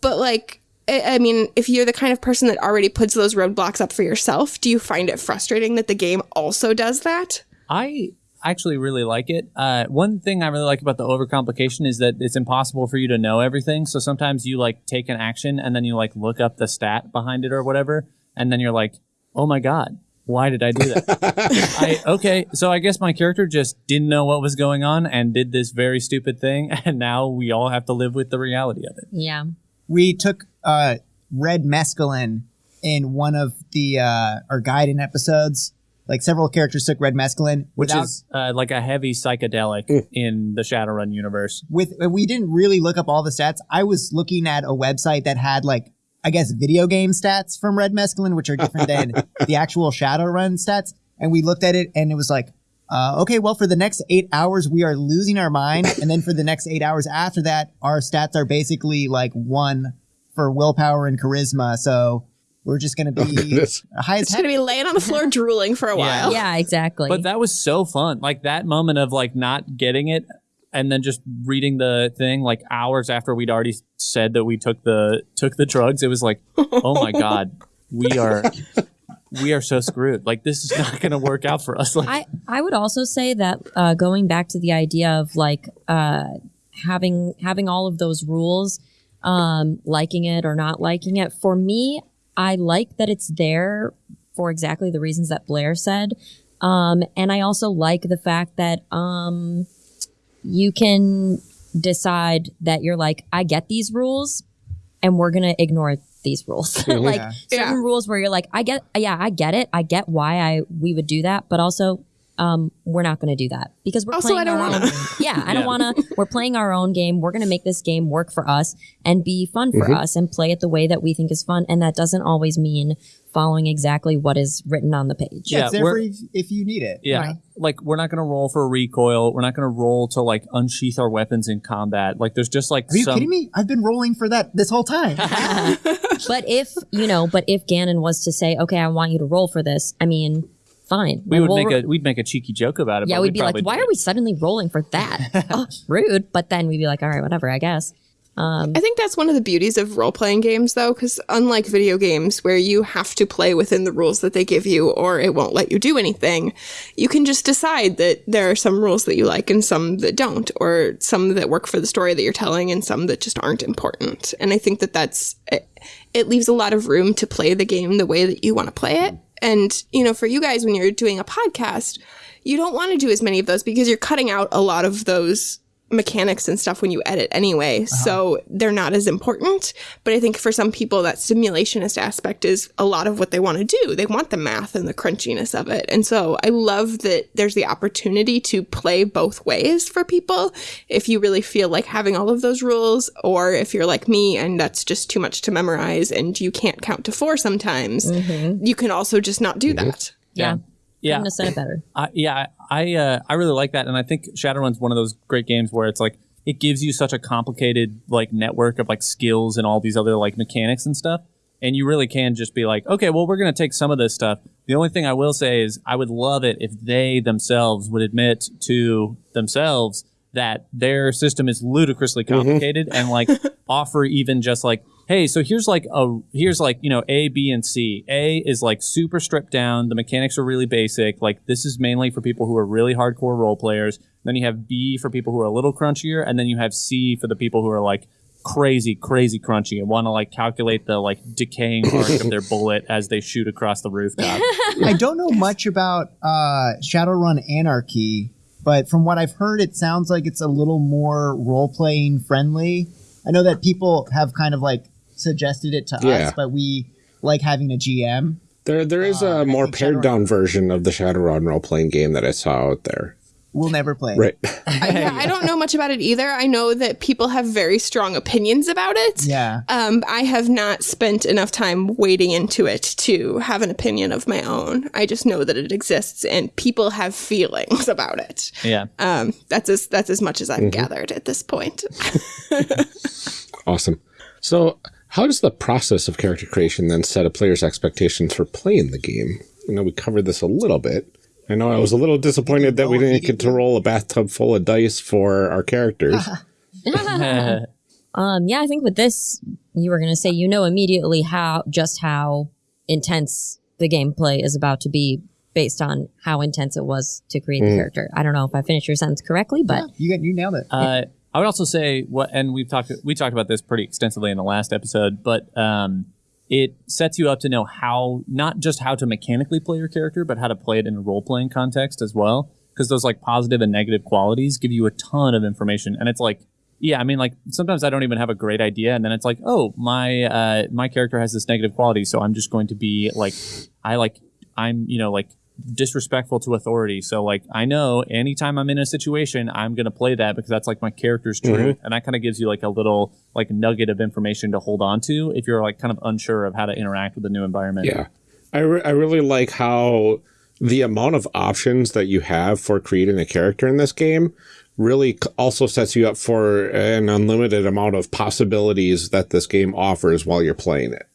But like I I mean, if you're the kind of person that already puts those roadblocks up for yourself, do you find it frustrating that the game also does that? I actually really like it. Uh, one thing I really like about the overcomplication is that it's impossible for you to know everything. So sometimes you like take an action and then you like look up the stat behind it or whatever, and then you're like, oh my god, why did I do that? I, okay, so I guess my character just didn't know what was going on and did this very stupid thing, and now we all have to live with the reality of it. Yeah. we took uh, red mescaline in one of the uh, our guiding episodes. Like several characters took red mescaline Which without is uh, like a heavy psychedelic in the Shadowrun universe. with we didn't really look up all the stats. I was looking at a website that had like I guess video game stats from Red Mescaline, which are different than the actual Shadowrun stats. And we looked at it and it was like, uh, okay, well, for the next eight hours, we are losing our mind. And then for the next eight hours after that, our stats are basically like one for willpower and charisma. So we're just going to be goodness. high as It's going to be laying on the floor drooling for a while. Yeah, exactly. But that was so fun. Like that moment of like not getting it and then just reading the thing like hours after we'd already said that we took the took the drugs. It was like, oh my god, we are we are so screwed. Like this is not going to work out for us. Like I, I would also say that uh, going back to the idea of like uh, having having all of those rules, um, liking it or not liking it. For me, I like that it's there for exactly the reasons that Blair said, um, and I also like the fact that um, you can decide that you're like, I get these rules, and we're gonna ignore these rules. like Yeah. certain Yeah. rules where you're like, I get, yeah, I get it. I get why I we would do that, but also, um, we're not going to do that because we're Also, playing I don't our wanna. own. Yeah, I don't want to. We're playing our own game. We're going to make this game work for us and be fun for us and play it the way that we think is fun. And that doesn't always mean following exactly what is written on the page. Yeah, Yeah, it's there for if, if you need it. yeah, like we're not going to roll for recoil. We're not going to roll to like unsheath our weapons in combat. Like there's just like Are you some kidding me? I've been rolling for that this whole time. But if you know, but if Ganon was to say, "Okay, I want you to roll for this," I mean, fine. we Like, would we'll make ro- a we'd make a cheeky joke about it. Yeah, but we'd be like, "Why are we suddenly rolling for that? oh, rude." But then we'd be like, "All right, whatever, I guess." Um, I think that's one of the beauties of role playing games, though, because unlike video games where you have to play within the rules that they give you or it won't let you do anything, you can just decide that there are some rules that you like and some that don't, or some that work for the story that you're telling and some that just aren't important. And I think that that's it, it leaves a lot of room to play the game the way that you want to play it. And, you know, for you guys, when you're doing a podcast, you don't want to do as many of those because you're cutting out a lot of those mechanics and stuff when you edit anyway. Uh-huh. So they're not as important. But I think for some people, that simulationist aspect is a lot of what they want to do. They want the math and the crunchiness of it. And so I love that there's the opportunity to play both ways for people. If you really feel like having all of those rules, or if you're like me and that's just too much to memorize and you can't count to four sometimes, mm-hmm. you can also just not do that. yeah, yeah. couldn't have said it better. I, yeah, I uh, I really like that, and I think Shadowrun's one of those great games where it's like it gives you such a complicated like network of like skills and all these other like mechanics and stuff, and you really can just be like, okay, well, we're gonna take some of this stuff. The only thing I will say is I would love it if they themselves would admit to themselves that their system is ludicrously complicated and like offer even just like hey so here's like a here's like you know a b and c a is like super stripped down the mechanics are really basic like this is mainly for people who are really hardcore role players then you have b for people who are a little crunchier and then you have c for the people who are like crazy, crazy crunchy and want to like calculate the like decaying arc of their bullet as they shoot across the rooftop. I don't know much about uh, Shadowrun Anarchy, but from what I've heard, it sounds like it's a little more role playing friendly. I know that people have kind of like suggested it to Yeah. us, but we like having a GM. There, there is Uh, a I more pared Shadowrun- down version of the Shadowrun role playing game that I saw out there. We'll never play. Right. I, yeah, I don't know much about it either. I know that people have very strong opinions about it. Yeah. Um, I have not spent enough time wading into it to have an opinion of my own. I just know that it exists and people have feelings about it. yeah. Um, that's as that's as much as I've gathered at this point. Awesome. So, how does the process of character creation then set a player's expectations for playing the game? You know, we covered this a little bit. I know I was a little disappointed that we didn't get to roll a bathtub full of dice for our characters. Um, yeah, I think with this, you were going to say you know immediately how just how intense the gameplay is about to be based on how intense it was to create the character. I don't know if I finished your sentence correctly, but You got you nailed it. Uh, I would also say what, and we've talked we talked about this pretty extensively in the last episode, but um, it sets you up to know how not just how to mechanically play your character, but how to play it in a role playing context as well. Because those like positive and negative qualities give you a ton of information, and it's like, yeah, I mean, like sometimes I don't even have a great idea, and then it's like, oh, my uh, my character has this negative quality, so I'm just going to be like, I like, I'm you know like disrespectful to authority. So like I know anytime I'm in a situation, I'm gonna play that because that's like my character's mm-hmm. truth, and that kind of gives you like a little like nugget of information to hold on to if you're like kind of unsure of how to interact with the new environment. Yeah. I, re- I really like how the amount of options that you have for creating a character in this game really c- also sets you up for an unlimited amount of possibilities that this game offers while you're playing it.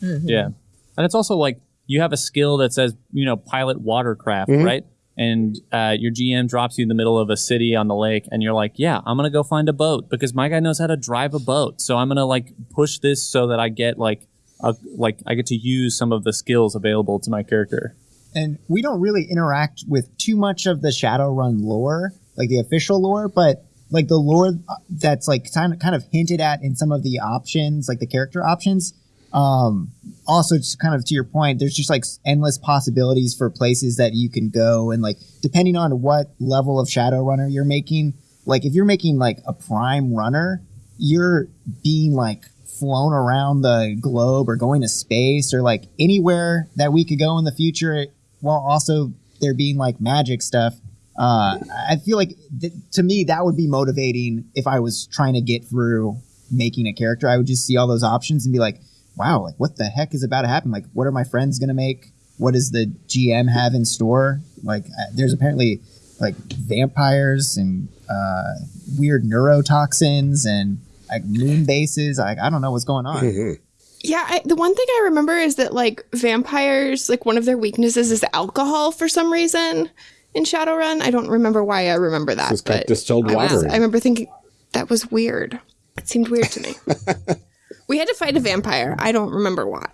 Mm-hmm. Yeah. And it's also like you have a skill that says, you know, pilot watercraft, right? And uh, your GM drops you in the middle of a city on the lake, and you're like, yeah, I'm going to go find a boat because my guy knows how to drive a boat. So I'm going to like push this so that I get like, a, like I get to use some of the skills available to my character. and we don't really interact with too much of the Shadowrun lore, like the official lore, but like the lore that's like kind of kind of hinted at in some of the options, like the character options. Um, also, just kind of to your point, there's just like endless possibilities for places that you can go, and like depending on what level of Shadowrunner you're making, like if you're making like a prime runner, you're being like flown around the globe or going to space or like anywhere that we could go in the future while also there being like magic stuff uh, i feel like th- to me that would be motivating if i was trying to get through making a character. I would just see all those options and be like wow like what the heck is about to happen like what are my friends gonna make what does the gm have in store like uh, there's apparently like vampires and uh, weird neurotoxins and like moon bases. Like I don't know what's going on. Yeah, I, the one thing I remember is that like vampires, like one of their weaknesses is alcohol for some reason in Shadowrun. I don't remember why I remember that. It's got but distilled I, water. was, I remember thinking that was weird. It seemed weird to me. we had to fight a vampire. I don't remember why.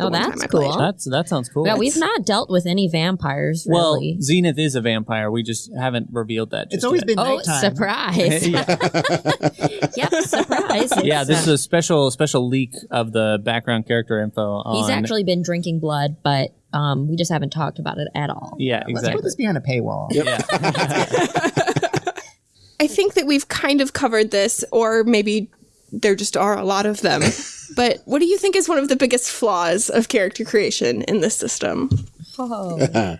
Oh, that's cool. That's that sounds cool. Yeah, we've not dealt with any vampires well, really. Zenith is a vampire. We just haven't revealed that. It's always yet. been oh, nighttime. surprise! yep, surprise. yeah. This is a special special leak of the background character info. On, he's actually been drinking blood, but um, we just haven't talked about it at all. yeah exactly. Let's exactly. put this behind a paywall. Yeah. I think that we've kind of covered this, or maybe there just are a lot of them. but what do you think is one of the biggest flaws of character creation in this system? Oh.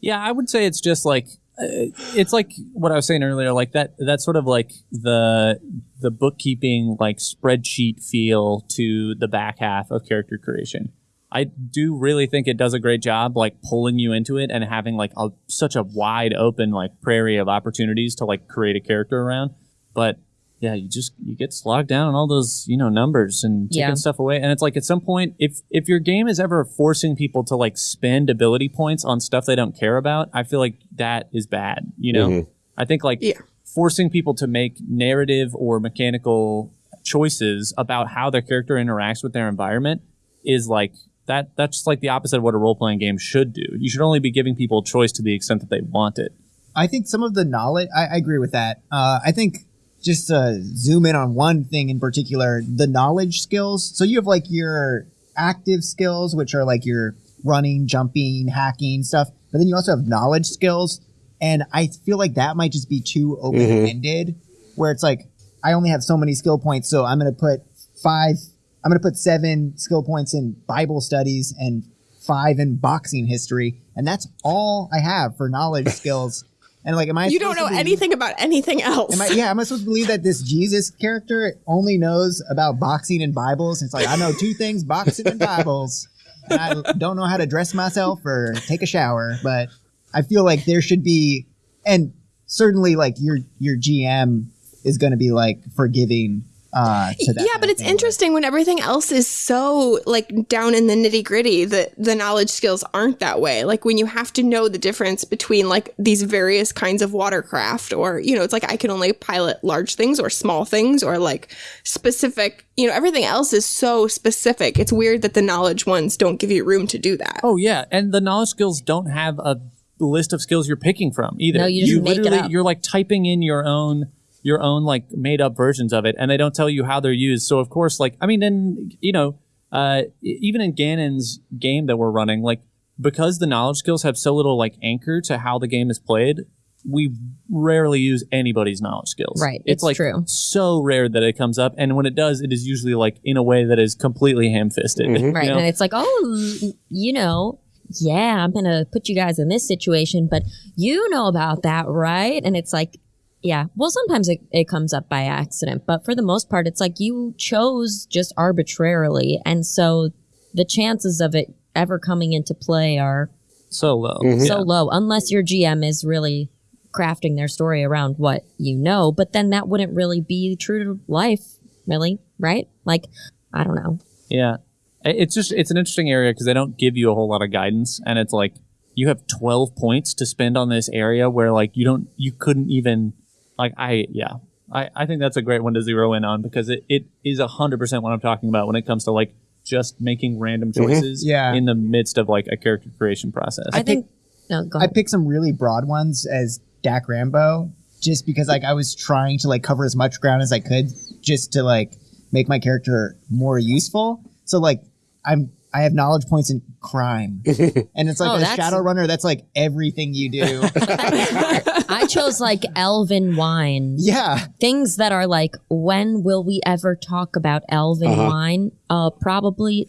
Yeah, I would say it's just like uh, it's like what I was saying earlier, like that that sort of like the the bookkeeping like spreadsheet feel to the back half of character creation. I do really think it does a great job like pulling you into it and having like a, such a wide open like prairie of opportunities to like create a character around. But yeah, you just you get slogged down on all those you know numbers and taking Yeah. stuff away. And it's like at some point, if if your game is ever forcing people to like spend ability points on stuff they don't care about, I feel like that is bad. You know, I think like Yeah. forcing people to make narrative or mechanical choices about how their character interacts with their environment is like that. That's like the opposite of what a role playing game should do. You should only be giving people choice to the extent that they want it. I think some of the knowledge. I, I agree with that. Uh, I think just to zoom in on one thing in particular, the knowledge skills. So you have like your active skills, which are like your running, jumping, hacking stuff, but then you also have knowledge skills. And I feel like that might just be too mm-hmm. open ended, where it's like, I only have so many skill points, so I'm going to put five, I'm going to put seven skill points in Bible studies and five in boxing history. And that's all I have for knowledge skills. And like, am I You don't know to be- anything about anything else. Am I, yeah, am I supposed to believe that this Jesus character only knows about boxing and Bibles? It's like I know two things: boxing and Bibles. And I don't know how to dress myself or take a shower, but I feel like there should be, and certainly like your your GM is going to be like forgiving uh, to that. yeah, but it's thing. interesting when everything else is so like down in the nitty gritty that the knowledge skills aren't that way. Like when you have to know the difference between like these various kinds of watercraft, or you know, it's like I can only pilot large things or small things, or like specific. You know, everything else is so specific. It's weird that the knowledge ones don't give you room to do that. Oh yeah, and the knowledge skills don't have a list of skills you're picking from either. No, you just make it literally up. you're like typing in your own your own like made up versions of it, and they don't tell you how they're used. So of course, like I mean, then you know, uh, even in Ganon's game that we're running, like because the knowledge skills have so little like anchor to how the game is played. We rarely use anybody's knowledge skills. Right, It's, it's like true. so rare that it comes up, and when it does, it is usually like in a way that is completely ham-fisted. you Right. know? And it's like, oh, you know, yeah, I'm going to put you guys in this situation, but you know about that, right? And it's like, yeah, well, sometimes it, it comes up by accident, but for the most part, it's like you chose just arbitrarily. And so the chances of it ever coming into play are so low. Mm-hmm. so low, unless your GM is really crafting their story around what you know, but then that wouldn't really be true to life, really, right? Like, I don't know. Yeah. It's just it's an interesting area because they don't give you a whole lot of guidance and it's like you have 12 points to spend on this area where like you don't you couldn't even like I yeah. I, I think that's a great one to zero in on because it, it is 100% what I'm talking about when it comes to like just making random mm-hmm. choices Yeah. in the midst of like a character creation process. I think. No, go I picked some really broad ones as Dak Rambo, just because like I was trying to like cover as much ground as I could, just to like make my character more useful. So like I'm I have knowledge points in crime, and it's like Oh, a that's- shadow runner. That's like everything you do. I chose like elven wine. yeah, Things that are like, when will we ever talk about elven wine? Uh, probably,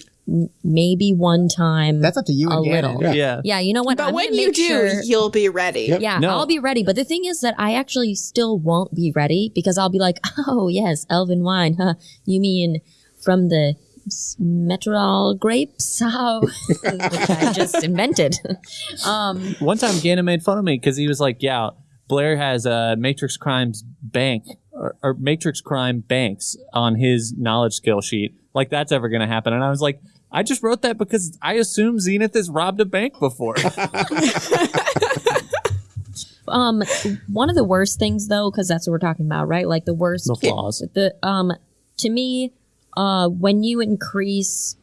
maybe one time. that's up to you a and little. Gannon. yeah. yeah, you know what? But I'm when you do, sure- you'll be ready. yeah, No. I'll be ready. But the thing is that I actually still won't be ready because I'll be like, oh yes, elven wine. Huh? You mean from the s- grapes? How? Which I just invented. um, One time Gannon made fun of me because he was like, "Yeah, Blair has a Matrix Crimes bank or, or Matrix Crime banks on his knowledge skill sheet. Like that's ever going to happen?" And I was like, "I just wrote that because I assume Zenith has robbed a bank before." um, one of the worst things though, because that's what we're talking about, right? Like the worst The flaws. the um to me uh when you increase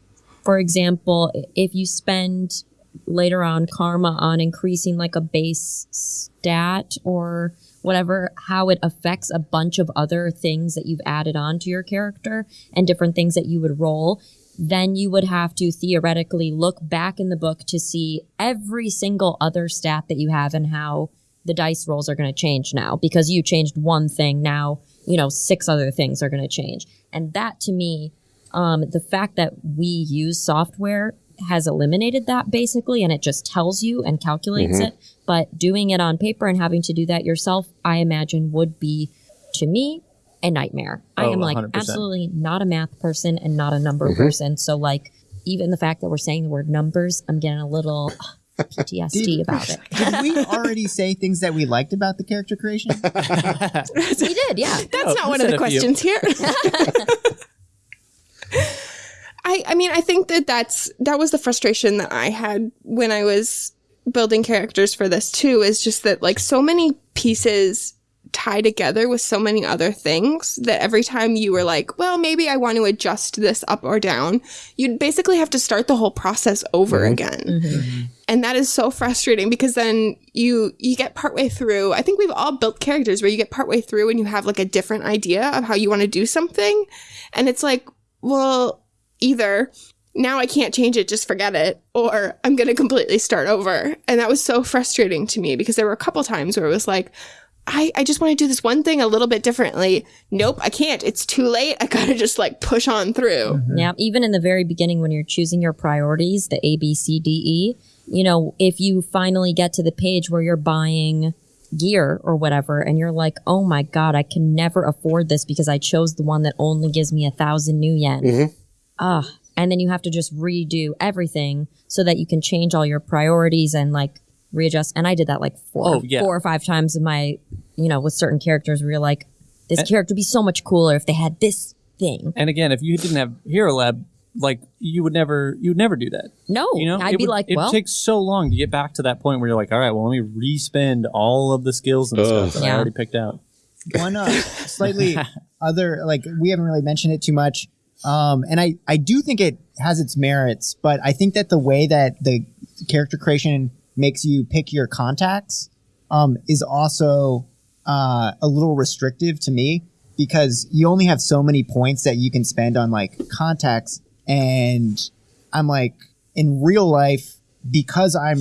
for example if you spend later on karma on increasing like a base stat or whatever how it affects a bunch of other things that you've added on to your character and different things that you would roll then you would have to theoretically look back in the book to see every single other stat that you have and how the dice rolls are going to change now because you changed one thing. Now you know six other things are going to change. And that to me um, the fact that we use software has eliminated that basically and it just tells you and calculates it. But doing it on paper and having to do that yourself i imagine would be to me a nightmare. I Oh, am like 100%. absolutely not a math person and not a number person. So like even the fact that we're saying the word numbers i'm getting a little ptsd about it Did we already say things that we liked about the character creation? we did yeah oh, That's Oh, not one of the a few. questions here. I I mean I think that that's that was the frustration that I had when I was building characters for this too is just that like so many pieces tie together with so many other things that every time you were like, well, maybe I want to adjust this up or down, you'd basically have to start the whole process over mm-hmm. again. Mm-hmm. Mm-hmm. And that is so frustrating because then you you get partway through. I think we've all built characters where you get partway through and you have like a different idea of how you want to do something. And it's like, well, either now I can't change it, just forget it, or I'm going to completely start over. And that was so frustrating to me because there were a couple times where it was like, I, I just want to do this one thing a little bit differently. Nope, I can't. It's too late. I gotta just like push on through. Mm-hmm. Yeah, even in the very beginning when you're choosing your priorities, the A, B, C, D, E, you know, if you finally get to the page where you're buying gear or whatever and you're like, oh my God, I can never afford this because I chose the one that only gives me a thousand nuyen. Ah, and then you have to just redo everything so that you can change all your priorities and like readjust. And I did that like four, Oh, yeah. four or five times in my, you know, with certain characters where you're like, this character would be so much cooler if they had this thing. And again, if you didn't have Hero Lab, like you would never, you would never do that. No, You know, I'd it be would- like, it well, takes so long to get back to that point where you're like, all right, well, let me re-spend all of the skills and Ugh. stuff that I already picked out. one uh, slightly other like we haven't really mentioned it too much um and i i do think it has its merits but i think that the way that the character creation makes you pick your contacts um is also uh a little restrictive to me because you only have so many points that you can spend on like contacts and i'm like in real life because i'm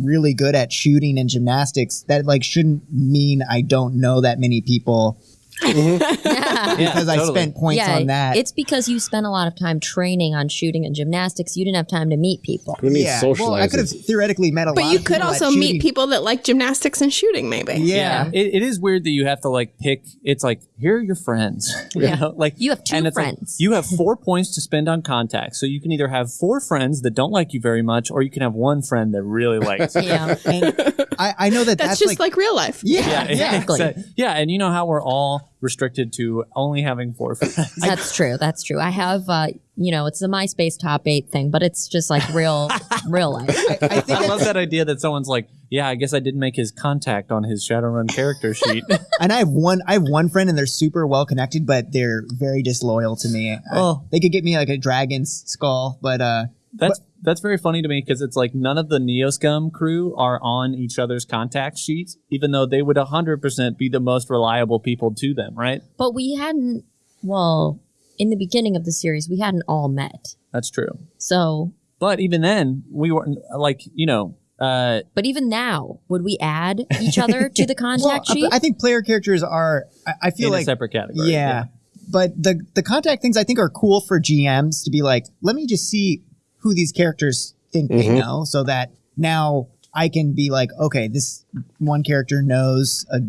really good at shooting and gymnastics that like shouldn't mean i don't know that many people Mm-hmm. because I totally. spent points yeah, on that. it's because you spent a lot of time training on shooting and gymnastics. You didn't have time to meet people. We need yeah. Well, I could have theoretically met a lot. But you could also meet people that like gymnastics and shooting, maybe. Yeah. It, it is weird that you have to like pick. It's like here are your friends. You Yeah. know, like You have two and it's like, friends. you have four points to spend on contacts, so you can either have four friends that don't like you very much, or you can have one friend that really likes you. Yeah, And I, I know that That's, that's, just like, real life. yeah, Yeah, yeah. Exactly. exa- yeah, and you know how we're all restricted to only having four friends. that's true. That's true. I have, uh, you know, it's the MySpace top eight thing, but it's just like real, real life. I think I love that idea that someone's like, "Yeah, I guess I didn't make his contact on his Shadowrun character sheet." and I have one. I have one friend, and they're super well connected, but they're very disloyal to me. I- Oh. they could get me like a dragon's skull, but uh, That's that's very funny to me because it's like none of the Neoscum crew are on each other's contact sheets, even though they would hundred percent be the most reliable people to them, right? But we hadn't, well, in the beginning of the series, we hadn't all met. That's true. So, But even then, we weren't like you know. Uh, but even now, would we add each other to the well, contact sheet? I think player characters are. I, I feel in like a separate category. yeah. But the the contact things I think are cool for GMs to be like, let me just see who these characters think they mm-hmm. know, so that now I can be like, okay, this one character knows a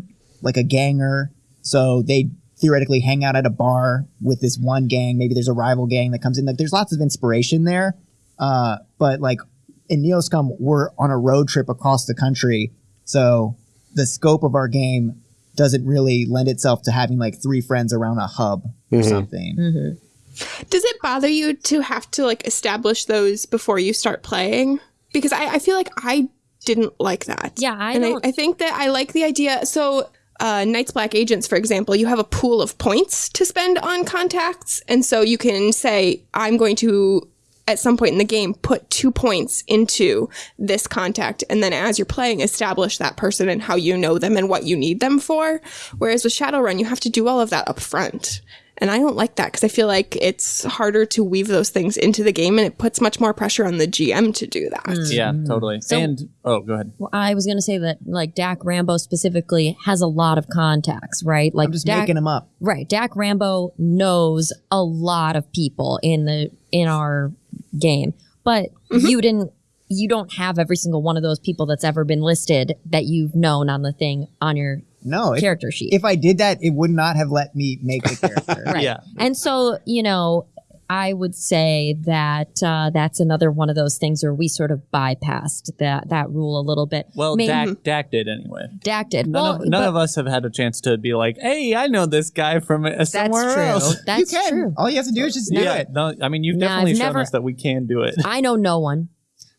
like a ganger, so they theoretically hang out at a bar with this one gang. Maybe there's a rival gang that comes in. Like, there's lots of inspiration there. Uh, but like in Neoscum, we're on a road trip across the country, so the scope of our game doesn't really lend itself to having like three friends around a hub or mm-hmm. something. Mm-hmm. Does it bother you to have to like establish those before you start playing? Because I, I feel like I didn't like that. Yeah, I and don't- I, I think that I like the idea. So, uh, Night's Black Agents, for example, you have a pool of points to spend on contacts, and so you can say, "I'm going to." At some point in the game, put two points into this contact, and then as you're playing, establish that person and how you know them and what you need them for. Whereas with Shadowrun, you have to do all of that up front. And I don't like that because I feel like it's harder to weave those things into the game and it puts much more pressure on the GM to do that. Mm. Yeah, totally. and oh, go ahead. Well, I was going to say that, like, Dak Rambo specifically has a lot of contacts, right? Like, I'm just Dak, making them up. right. Dak Rambo knows a lot of people in the in our game, but mm-hmm. you didn't. You don't have every single one of those people that's ever been listed that you've known on the thing on your No, if, character sheet. if I did that, it would not have let me make the character. Right. Yeah. And so, you know, I would say that uh, that's another one of those things where we sort of bypassed that that rule a little bit. Well, Maybe- Dak, Dak did anyway. Dak did. None, well, of, none but of us have had a chance to be like, "Hey, I know this guy from uh, That's somewhere true. else." That's you can. true. All you have to do is just do yeah, it. no, I mean, you've No, definitely I've shown never- us that we can do it. I know no one.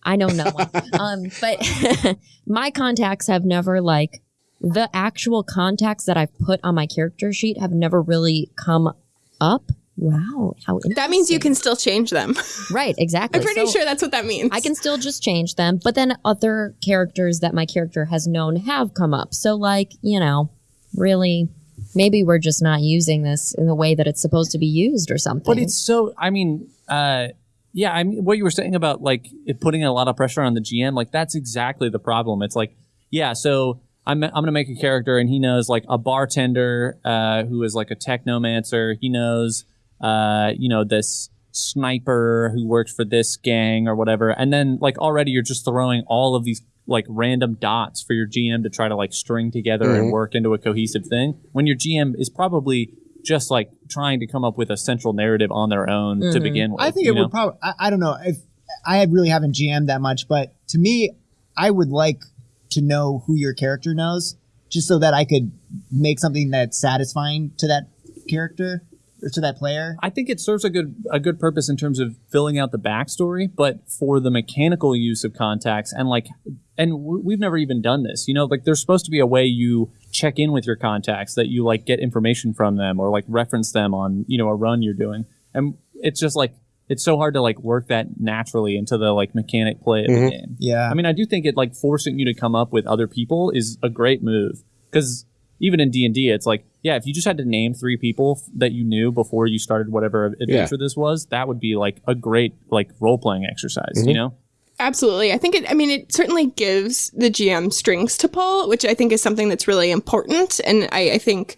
I know no one. um, but my contacts have never like the actual contacts that I've put on my character sheet have never really come up Wow, how That means you can still change them. right exactly. I'm pretty So sure that's what that means. I can still just change them, but then other characters that my character has known have come up. So like you know, really, maybe we're just not using this in the way that it's supposed to be used or something. But it's so. I mean, uh, yeah. I mean, what you were saying about like it putting a lot of pressure on the GM, like that's exactly the problem. It's like, yeah. So I'm I'm gonna make a character, and he knows like a bartender uh, who is like a technomancer. He knows, uh, you know, this sniper who works for this gang or whatever, and then like already you're just throwing all of these like random dots for your GM to try to like string together and work into a cohesive thing when your GM is probably just like trying to come up with a central narrative on their own to begin with. I think it know? would probably. I, I don't know if I really haven't GM'd that much, but to me, I would like to know who your character knows, just so that I could make something that's satisfying to that character or to that player. I think it serves a good a good purpose in terms of filling out the backstory, but for the mechanical use of contacts and like, and we've never even done this. You know, like there's supposed to be a way you check in with your contacts that you like get information from them or like reference them on you know a run you're doing, and it's just like it's so hard to like work that naturally into the like mechanic play of the mm-hmm. game. Yeah. I mean, I do think it like forcing you to come up with other people is a great move because even in D and D, it's like, yeah, if you just had to name three people f- that you knew before you started whatever adventure this was, that would be like a great like role playing exercise. You mm-hmm. know? Absolutely. I think it, I mean, it certainly gives the GM strings to pull, which I think is something that's really important. And I, I think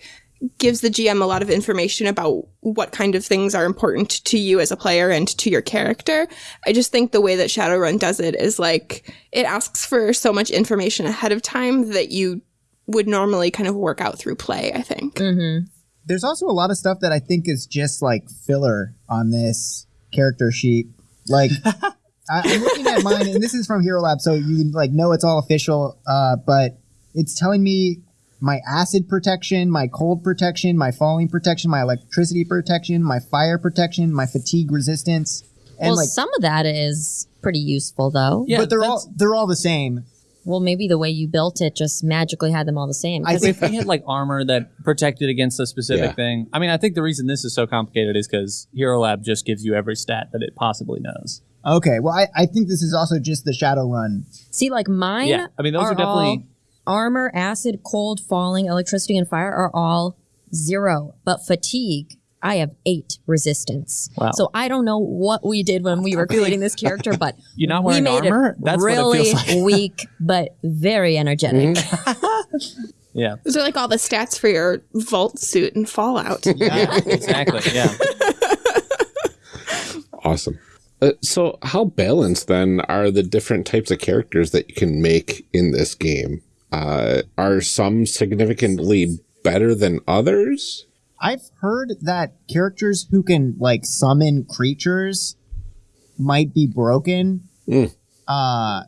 gives the GM a lot of information about what kind of things are important to you as a player and to your character. I just think the way that Shadowrun does it is like it asks for so much information ahead of time that you would normally kind of work out through play, I think. There's also a lot of stuff that I think is just like filler on this character sheet. Like, I, I'm looking at mine, and this is from Hero Lab, so you like know it's all official. Uh, but it's telling me my acid protection, my cold protection, my falling protection, my electricity protection, my fire protection, my fatigue resistance, and well, like. some of that is pretty useful though. Yeah, but they're all they're all the same. Well, maybe the way you built it just magically had them all the same. I 'Cause think if we had like armor that protected against a specific Yeah. thing, I mean, I think the reason this is so complicated is because Hero Lab just gives you every stat that it possibly knows. Okay, well, I, I think this is also just the Shadowrun. See, like mine. Yeah, I mean, those are definitely- all armor, acid, cold, falling, electricity, and fire are all zero. But fatigue, I have eight resistance. Wow. So I don't know what we did when we were creating this character, but You're not we wearing made armor? it That's what it really feels like. weak, but very energetic. Yeah, Those are like all the stats for your vault suit and Fallout. yeah, exactly. Yeah. Awesome. Uh, so, how balanced then are the different types of characters that you can make in this game? Uh, are some significantly better than others? I've heard that characters who can like summon creatures might be broken. Mm. Uh,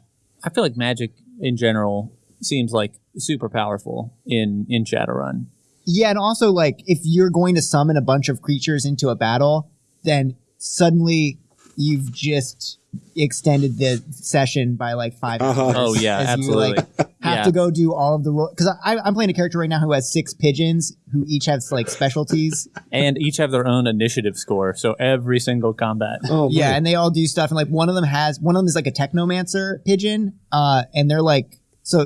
I feel like magic in general seems like super powerful in in Shadowrun. yeah, and also like if you're going to summon a bunch of creatures into a battle, then suddenly you've just extended the session by like 5 Uh-huh. hours. Oh, yeah, absolutely. You, like, have Yeah. to go do all of the role because I I'm playing a character right now who has six pigeons who each have like specialties. and each have their own initiative score. So every single combat. Oh, Yeah, my. and they all do stuff, and like one of them has one of them is like a technomancer pigeon, uh, and they're like so.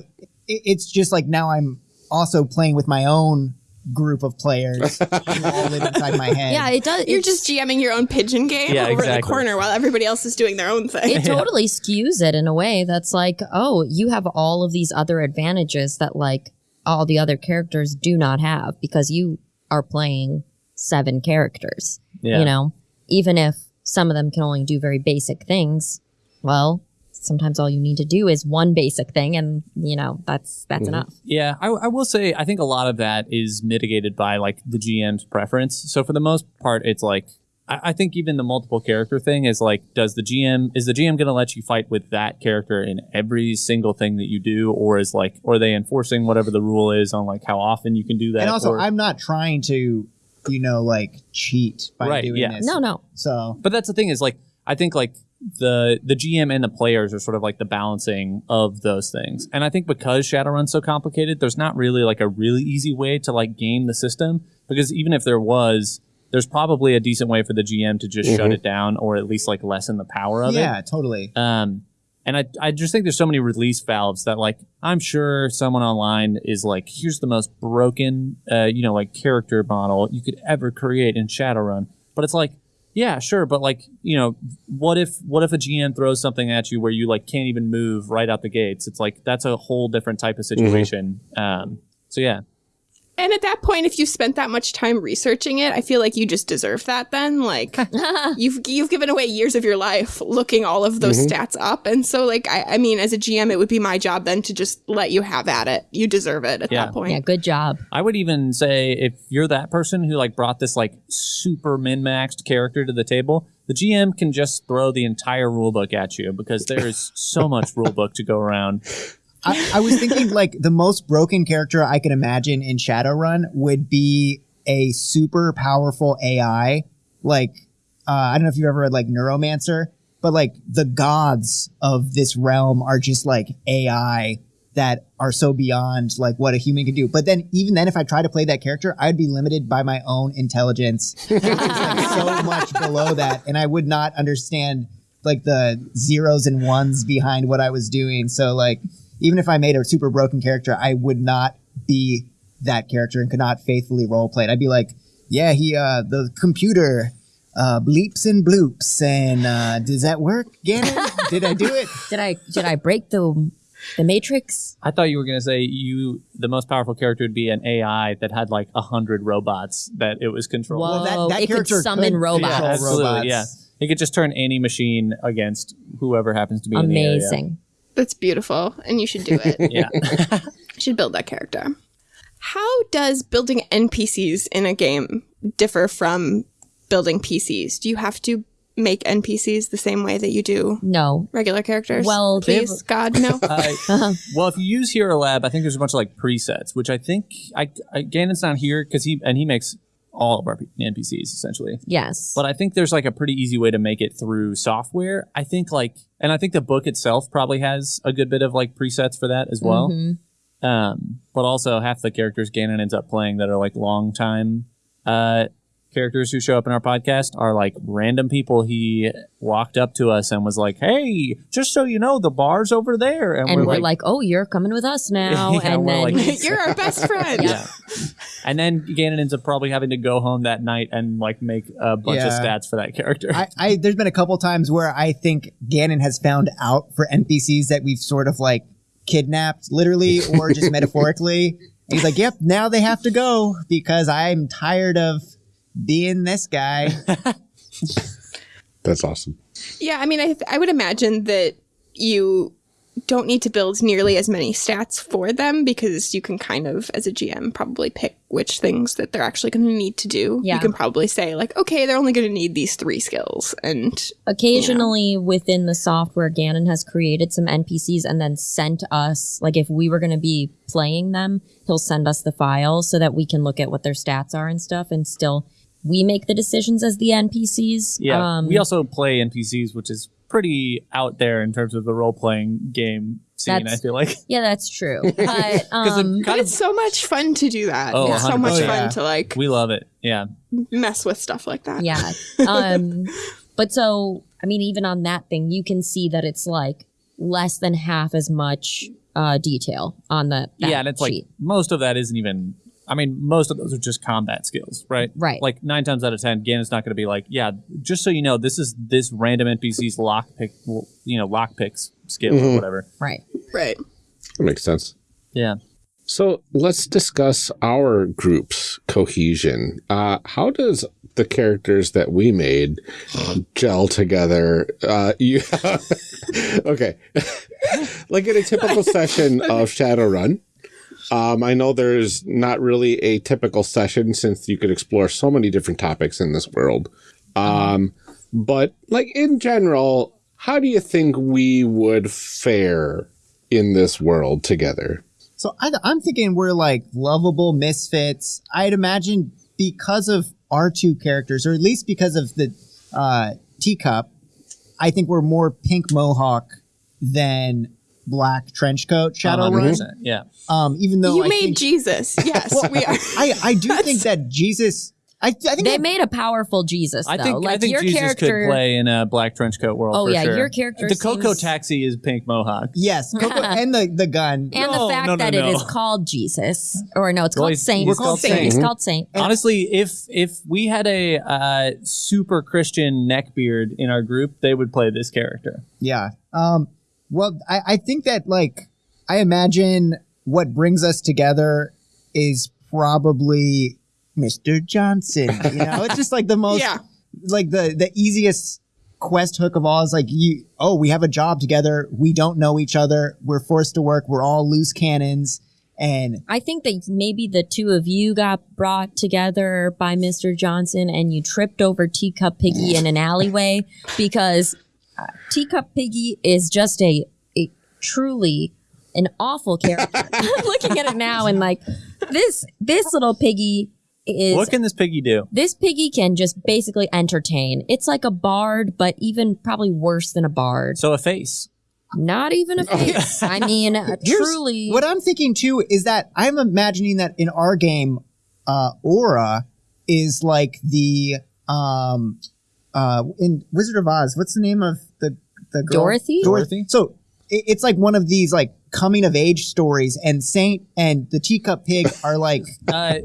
It, it's just like now I'm also playing with my own group of players all live inside my head. Yeah, it does. You're it's- just GMing your own pigeon game Yeah, over in the corner while everybody else is doing their own thing. it totally skews it in a way that's like, oh, you have all of these other advantages that like all the other characters do not have because you are playing seven characters. Yeah. You know, even if some of them can only do very basic things, well, sometimes all you need to do is one basic thing and you know, that's that's mm-hmm. enough. Yeah, I, I will say I think a lot of that is mitigated by like the GM's preference. So for the most part, it's like I, I think even the multiple character thing is like, does the GM is the GM going to let you fight with that character in every single thing that you do, or is like, or are they enforcing whatever the rule is on like how often you can do that? and also or- I'm not trying to, you know, like cheat by Right, doing yeah. this. No, no. So But that's the thing is like I think like the the GM and the players are sort of like the balancing of those things. And I think because Shadowrun's so complicated, there's not really like a really easy way to like game the system because even if there was, there's probably a decent way for the GM to just shut it down or at least like lessen the power of it. yeah, totally. Um, and I, I just think there's so many release valves that like I'm sure someone online is like, here's the most broken, uh, you know, like character model you could ever create in Shadowrun. But it's like, yeah, sure, but like, you know, what if what if a GM throws something at you where you like can't even move right out the gates? It's like that's a whole different type of situation. Um, so yeah, And at that point, if you spent that much time researching it, I feel like you just deserve that. Then, like, you've you've given away years of your life looking all of those mm-hmm. stats up, and so, like, I, I mean, as a GM, it would be my job then to just let you have at it. You deserve it at Yeah. that point. Yeah, good job. I would even say if you're that person who like brought this like super min maxed character to the table, the GM can just throw the entire rulebook at you because there's so much rulebook to go around. I, I was thinking like the most broken character I could imagine in Shadowrun would be a super powerful AI. Like uh, I don't know if you've ever read like Neuromancer, but like the gods of this realm are just like AI that are so beyond like what a human can do. But then even then, if I tried to play that character, I'd be limited by my own intelligence, which is like so much below that, and I would not understand like the zeros and ones behind what I was doing. So like even if I made a super broken character, I would not be that character and could not faithfully role play it. I'd be like, yeah, he uh the computer uh bleeps and bloops and uh does that work, Gannon? Did I do it? Did I did I break the the matrix? I thought you were gonna say you the most powerful character would be an AI that had like a hundred robots that it was controlling. Whoa. Well, that, that it could summon could robots. Yeah, absolutely. robots. Yeah, he could just turn any machine against whoever happens to be in the area. Amazing. That's beautiful, and you should do it. Yeah. You should build that character. How does building NPCs in a game differ from building PCs? Do you have to make NPCs the same way that you do No. regular characters? Well, they please, God, no. Uh, well, if you use Hero Lab, I think there's a bunch of like presets, which I think I, I Gannon's not here because he and he makes all of our NPCs essentially. Yes. But I think there's like a pretty easy way to make it through software. I think like, and I think the book itself probably has a good bit of like presets for that as well. Um, but also half the characters Gannon ends up playing that are like long time uh, characters who show up in our podcast are like random people he walked up to us and was like, "Hey, just so you know, the bar's over there," and, and we're, like, oh, you're coming with us now. Yeah, and we're then like- You're our best friend. yeah. And then Gannon ends up probably having to go home that night and like make a bunch of stats for that character. I, I there's been a couple times where I think Gannon has found out for NPCs that we've sort of like kidnapped, literally or just metaphorically. And he's like, "Yep, now they have to go because I'm tired of being this guy." That's awesome. Yeah, I mean, I, th- I would imagine that you don't need to build nearly as many stats for them because you can kind of, as a GM, probably pick which things that they're actually going to need to do. Yeah. You can probably say, like, okay, they're only going to need these three skills. And occasionally within the software, Gannon has created some NPCs and then sent us, like if we were going to be playing them, he'll send us the file so that we can look at what their stats are and stuff and still we make the decisions as the NPCs. yeah. Um, we also play NPCs, which is pretty out there in terms of the role playing game scene. I feel like yeah, that's true. But, um, but it's so much fun to do that. Oh, it's so much 100%. fun Yeah. to, like, we love it. Yeah. mess with stuff like that. yeah. Um, but so, I mean, even on that thing, you can see that it's like less than half as much uh, detail on the that yeah, and it's sheet. like most of that isn't even. I mean, most of those are just combat skills, right? Right. Like nine times out of ten, Gannon's not going to be like, yeah, just so you know, this is this random NPC's lockpick, you know, lockpicks skill or whatever. right. Right. That makes sense. Yeah. So let's discuss our group's cohesion. Uh, how does the characters that we made gel together? Uh, you okay? like in a typical session of Shadowrun. Um, I know there's not really a typical session since you could explore so many different topics in this world. Um, but like in general, how do you think we would fare in this world together? So I, I'm thinking we're like lovable misfits. I'd imagine because of our two characters, or at least because of the uh, teacup, I think we're more pink mohawk than black trench coat Shadowrun. 100%. Yeah. Um, even though you I made think, Jesus. Yes, we are. I, I do think that Jesus I, I think They that- made a powerful Jesus though. I think like I think your Jesus character. could play in a black trench coat world. Oh, for yeah, sure. your character The Coco seems- Taxi is pink mohawk. yes, Coco, and the the gun. and No, the fact no, no, that it no. is called Jesus, or no, it's Well, called he's- Saint. he's called Saint. It's called Saint. Honestly, if if we had a uh, super Christian neckbeard in our group, they would play this character. Yeah. Um. Well, I, I think that like I imagine what brings us together is probably Mr. Johnson. You know, it's just like the most Yeah. like the the easiest quest hook of all is like you oh we have a job together we don't know each other we're forced to work we're all loose cannons and I think that maybe the two of you got brought together by Mr. Johnson and you tripped over Teacup Piggy in an alleyway because uh, Teacup Piggy is just a, a truly an awful character. I'm looking at it now and like this this little piggy is what can this piggy do? this piggy can just basically entertain. It's like a bard, but even probably worse than a bard. So a face. Not even a face. I mean, truly. what i'm thinking too is that i'm imagining that in our game uh aura is like the um uh in wizard of oz what's the name of the the girl? Dorothy? Dorothy? so it, it's like one of these like coming of age stories and saint and the teacup pig are like Uh,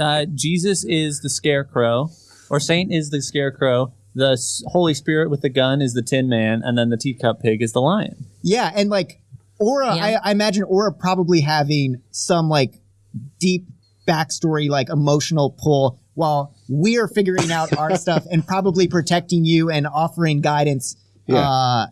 uh, Jesus is the scarecrow, or Saint is the scarecrow. The Holy Spirit with the gun is the Tin Man, and then the teacup pig is the lion. Yeah, and like Aura, Yeah. I, I imagine Aura probably having some like deep backstory, like emotional pull, while we're figuring out our stuff and probably protecting you and offering guidance Yeah. uh,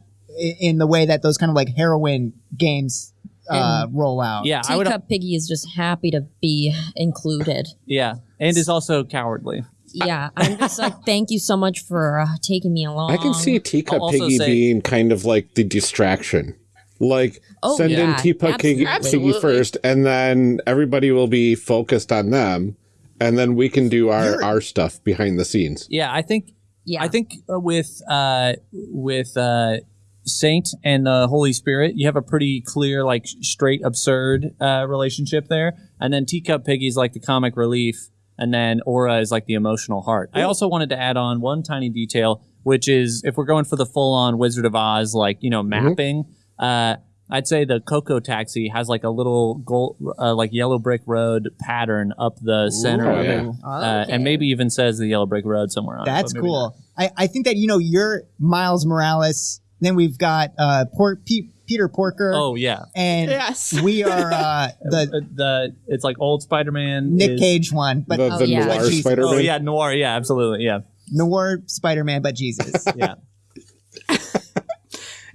in the way that those kind of like heroin games uh, roll out. Yeah, I would. Teacup Piggy is just happy to be included. Yeah, and is also cowardly. Yeah, I'm just like, thank you so much for uh, taking me along. I can see Teacup Piggy say- being kind of like the distraction. Like Oh, send in yeah, Teacup Piggy, absolutely. Piggy first, and then everybody will be focused on them, and then we can do our our stuff behind the scenes. Yeah, I think. Yeah. I think uh, with uh, with uh, Saint and the Holy Spirit, you have a pretty clear, like straight absurd uh, relationship there, and then Teacup Piggy's like the comic relief, and then Aura is like the emotional heart. I also wanted to add on one tiny detail, which is if we're going for the full on Wizard of Oz, like you know mapping. Uh, I'd say the Coco Taxi has like a little gold, uh, like yellow brick road pattern up the center Ooh, of yeah. it, uh, and maybe even says the yellow brick road somewhere on it. That's but maybe cool. I, I think that, you know, you're Miles Morales. Then we've got uh, Por- Pe- Peter Porker. Oh yeah, And Yes. we are uh, the Uh, the it's like old Spider-Man. Nick is- Cage one, but the Oh, yeah. noir Spider Man. Oh yeah, noir. Yeah, absolutely. Yeah, noir Spider Man, but Jesus. yeah.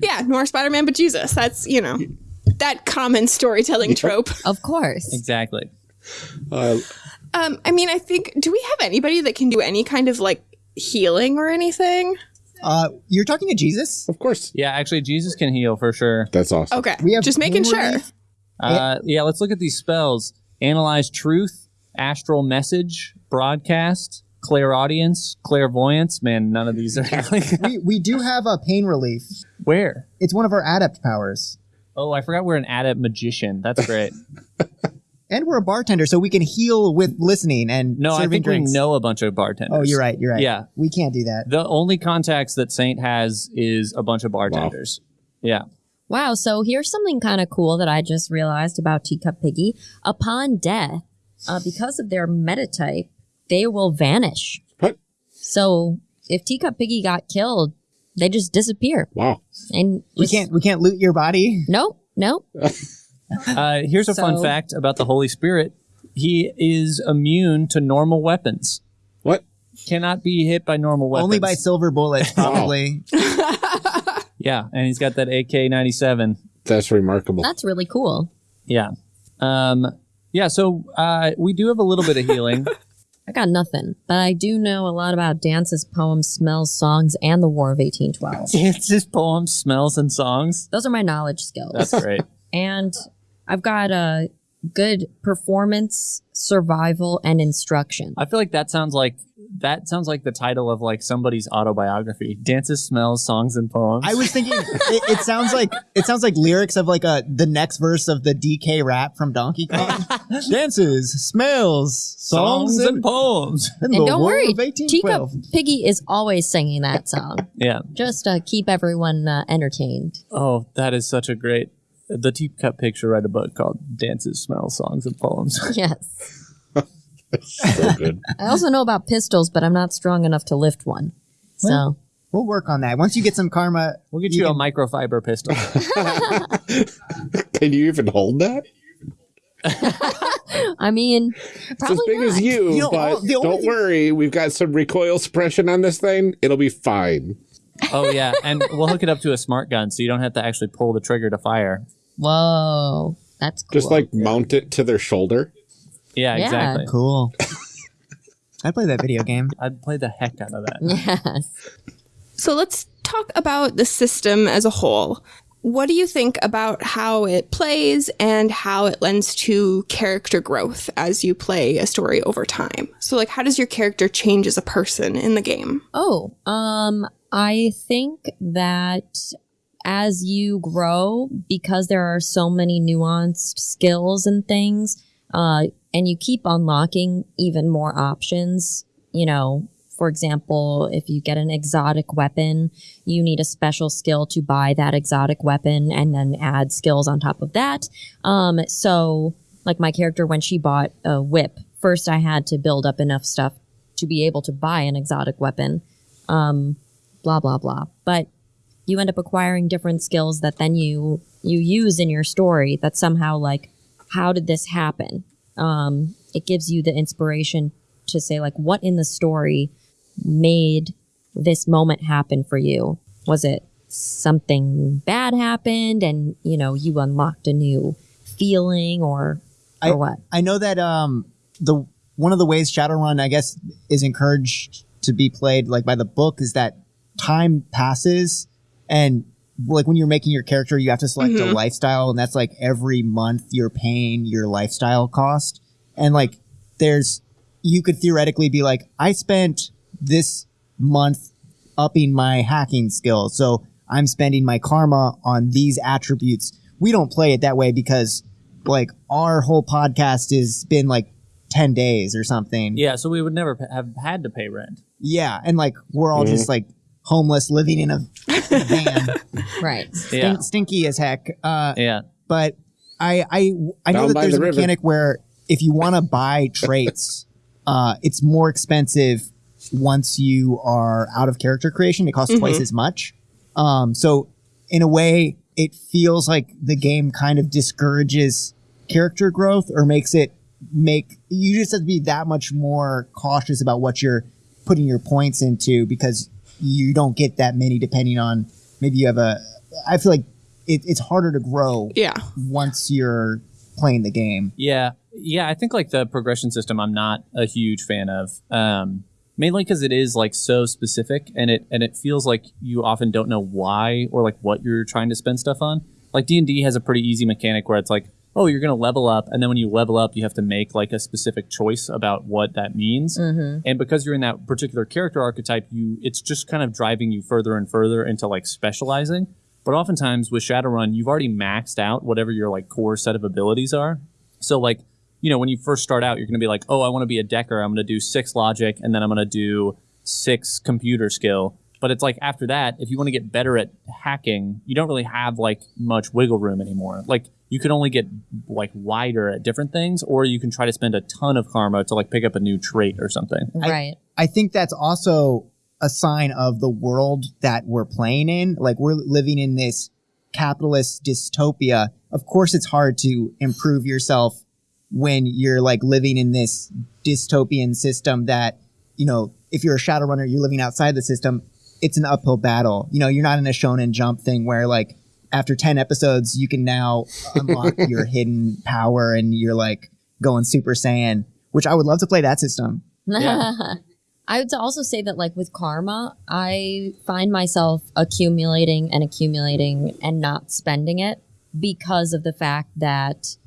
Yeah, noir Spider Man, but Jesus. That's, you know, that common storytelling trope. of course. exactly. Uh, Um, I mean, I think, do we have anybody that can do any kind of like healing or anything? uh, you're talking to Jesus? of course, Yeah, actually, Jesus can heal for sure. that's awesome. Okay. We have just making pain sure. Uh, yeah, let's look at these spells: analyze truth, astral message, broadcast, clairaudience, clairvoyance. Man, none of these are healing. we, we do have a pain relief. Where? It's one of our adept powers. Oh, I forgot we're an adept magician. That's great. And we're a bartender, so we can heal with listening and No, I think drinks. we know a bunch of bartenders. Oh, you're right. You're right. Yeah. We can't do that. The only contacts that Saint has is a bunch of bartenders. Yeah. Wow. So here's something kind of cool that I just realized about Teacup Piggy. Upon death, uh, because of their metatype, they will vanish. What? So if Teacup Piggy got killed, they just disappear. Wow. And We just- can't we can't loot your body. Nope. Nope. Uh, here's a fun fact about the Holy Spirit. He is immune to normal weapons. What? Cannot be hit by normal weapons. Only by silver bullets, probably. Yeah, and he's got that AK-97. That's remarkable. That's really cool. Yeah. Um, yeah, so uh, we do have a little bit of healing. I got nothing, but I do know a lot about dances, poems, smells, songs, and the War of 1812. Dances, poems, smells, and songs. Those are my knowledge skills. That's great. and I've got uh, good performance, survival, and instruction. I feel like that sounds like that sounds like the title of like somebody's autobiography. Dances, smells, songs, and poems. I was thinking it, it sounds like it sounds like lyrics of like a the next verse of the DK rap from Donkey Kong. Dances, smells, songs, songs and poems. and And the don't worry, of Chica 1812. Piggy is always singing that song. Yeah. Just uh, keep everyone uh, entertained. Oh, that is such a great. The teacup picture read a book called "Dances, Smells, Songs, and Poems." Yes. So good. I also know about pistols, but I'm not strong enough to lift one. So We'll work on that. Once you get some karma, We'll get you, You a microfiber pistol. Can you even hold that? I mean, It's probably as big not. as you, You know, but all- the don't thing- worry. We've got some recoil suppression on this thing. It'll be fine. oh yeah, and we'll hook it up to a smart gun, so you don't have to actually pull the trigger to fire. Whoa, that's cool. Just like mount it to their shoulder. Yeah, Yeah. exactly. cool. I'd play that video game. I'd play the heck out of that. yes. So let's talk about the system as a whole. What do you think about how it plays and how it lends to character growth as you play a story over time? So, like, how does your character change as a person in the game? Oh, um, I think that as you grow, because there are so many nuanced skills and things, uh, and you keep unlocking even more options, you know, for example, if you get an exotic weapon, you need a special skill to buy that exotic weapon and then add skills on top of that. Um, so like my character, when she bought a whip, first I had to build up enough stuff to be able to buy an exotic weapon. Um, blah, blah, blah. But you end up acquiring different skills that then you, you use in your story that somehow like, how did this happen? Um, it gives you the inspiration to say like, what in the story made this moment happen for you? Was it something bad happened and, you know, you unlocked a new feeling or, or I- what? I know that um the one of the ways Shadowrun I guess is encouraged to be played like by the book is that time passes and like when you're making your character you have to select a mm-hmm. lifestyle and that's like every month you're paying your lifestyle cost and like there's you could theoretically be like I spent this month upping my hacking skill so I'm spending my karma on these attributes we don't play it that way because like our whole podcast has been like 10 days or something. Yeah, so we would never pa- have had to pay rent. Yeah, And like we're all just mm-hmm. like homeless living in a van. Right. Yeah, stinky as heck. Uh, yeah. but I, I, I know Down that by there's a river. mechanic where if you want to buy traits, uh, it's more expensive once you are out of character creation. It costs twice as much. Um, so in a way, it feels like the game kind of discourages character growth or makes it make you just have to be that much more cautious about what you're putting your points into because you don't get that many depending on maybe you have a i feel like it, it's harder to grow Yeah. once you're playing the game Yeah, yeah. I think like the progression system, I'm not a huge fan of. Um, mainly because it is like so specific, and it and it feels like you often don't know why or like what you're trying to spend stuff on. Like D and D has a pretty easy mechanic where it's like, oh, you're gonna level up, and then when you level up, you have to make like a specific choice about what that means. Mm-hmm. And because you're in that particular character archetype, you it's just kind of driving you further and further into like specializing. But oftentimes with Shadowrun, you've already maxed out whatever your like core set of abilities are. So like, you know, when you first start out, you're going to be like, oh, I want to be a decker. I'm going to do six logic, and then I'm going to do six computer skill. But it's like after that, if you want to get better at hacking, you don't really have like much wiggle room anymore. Like you can only get like wider at different things, or you can try to spend a ton of karma to like pick up a new trait or something. Right. i think that's also a sign of the world that we're playing in like we're living in this capitalist dystopia of course it's hard to improve yourself when you're like living in this dystopian system that you know if you're a shadow runner, you're living outside the system it's an uphill battle you know you're not in a shonen jump thing where like after 10 episodes you can now unlock your hidden power and you're like going super saiyan which i would love to play that system Yeah. I would also say that, like with karma, I find myself accumulating and accumulating and not spending it because of the fact that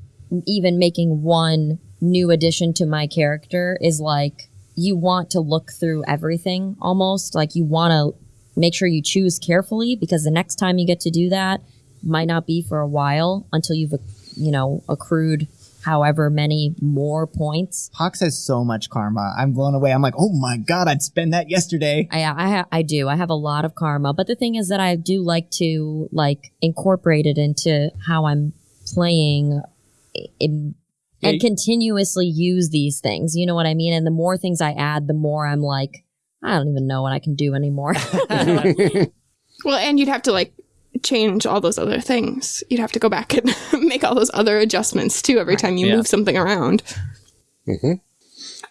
even making one new addition to my character is like you want to look through everything almost. Like you want to make sure you choose carefully because the next time you get to do that might not be for a while until you've, you know, accrued however many more points. Pox has so much karma. I'm blown away. I'm like, oh my god, I'd spend that yesterday. I I, ha- I do. I have a lot of karma, but the thing is that I do like to like incorporate it into how I'm playing. In, and continuously use these things. You know what I mean? And the more things I add, the more I'm like, I don't even know what I can do anymore. Well, and you'd have to like change all those other things. You'd have to go back and make all those other adjustments too every time you Yeah. move something around. Hmm.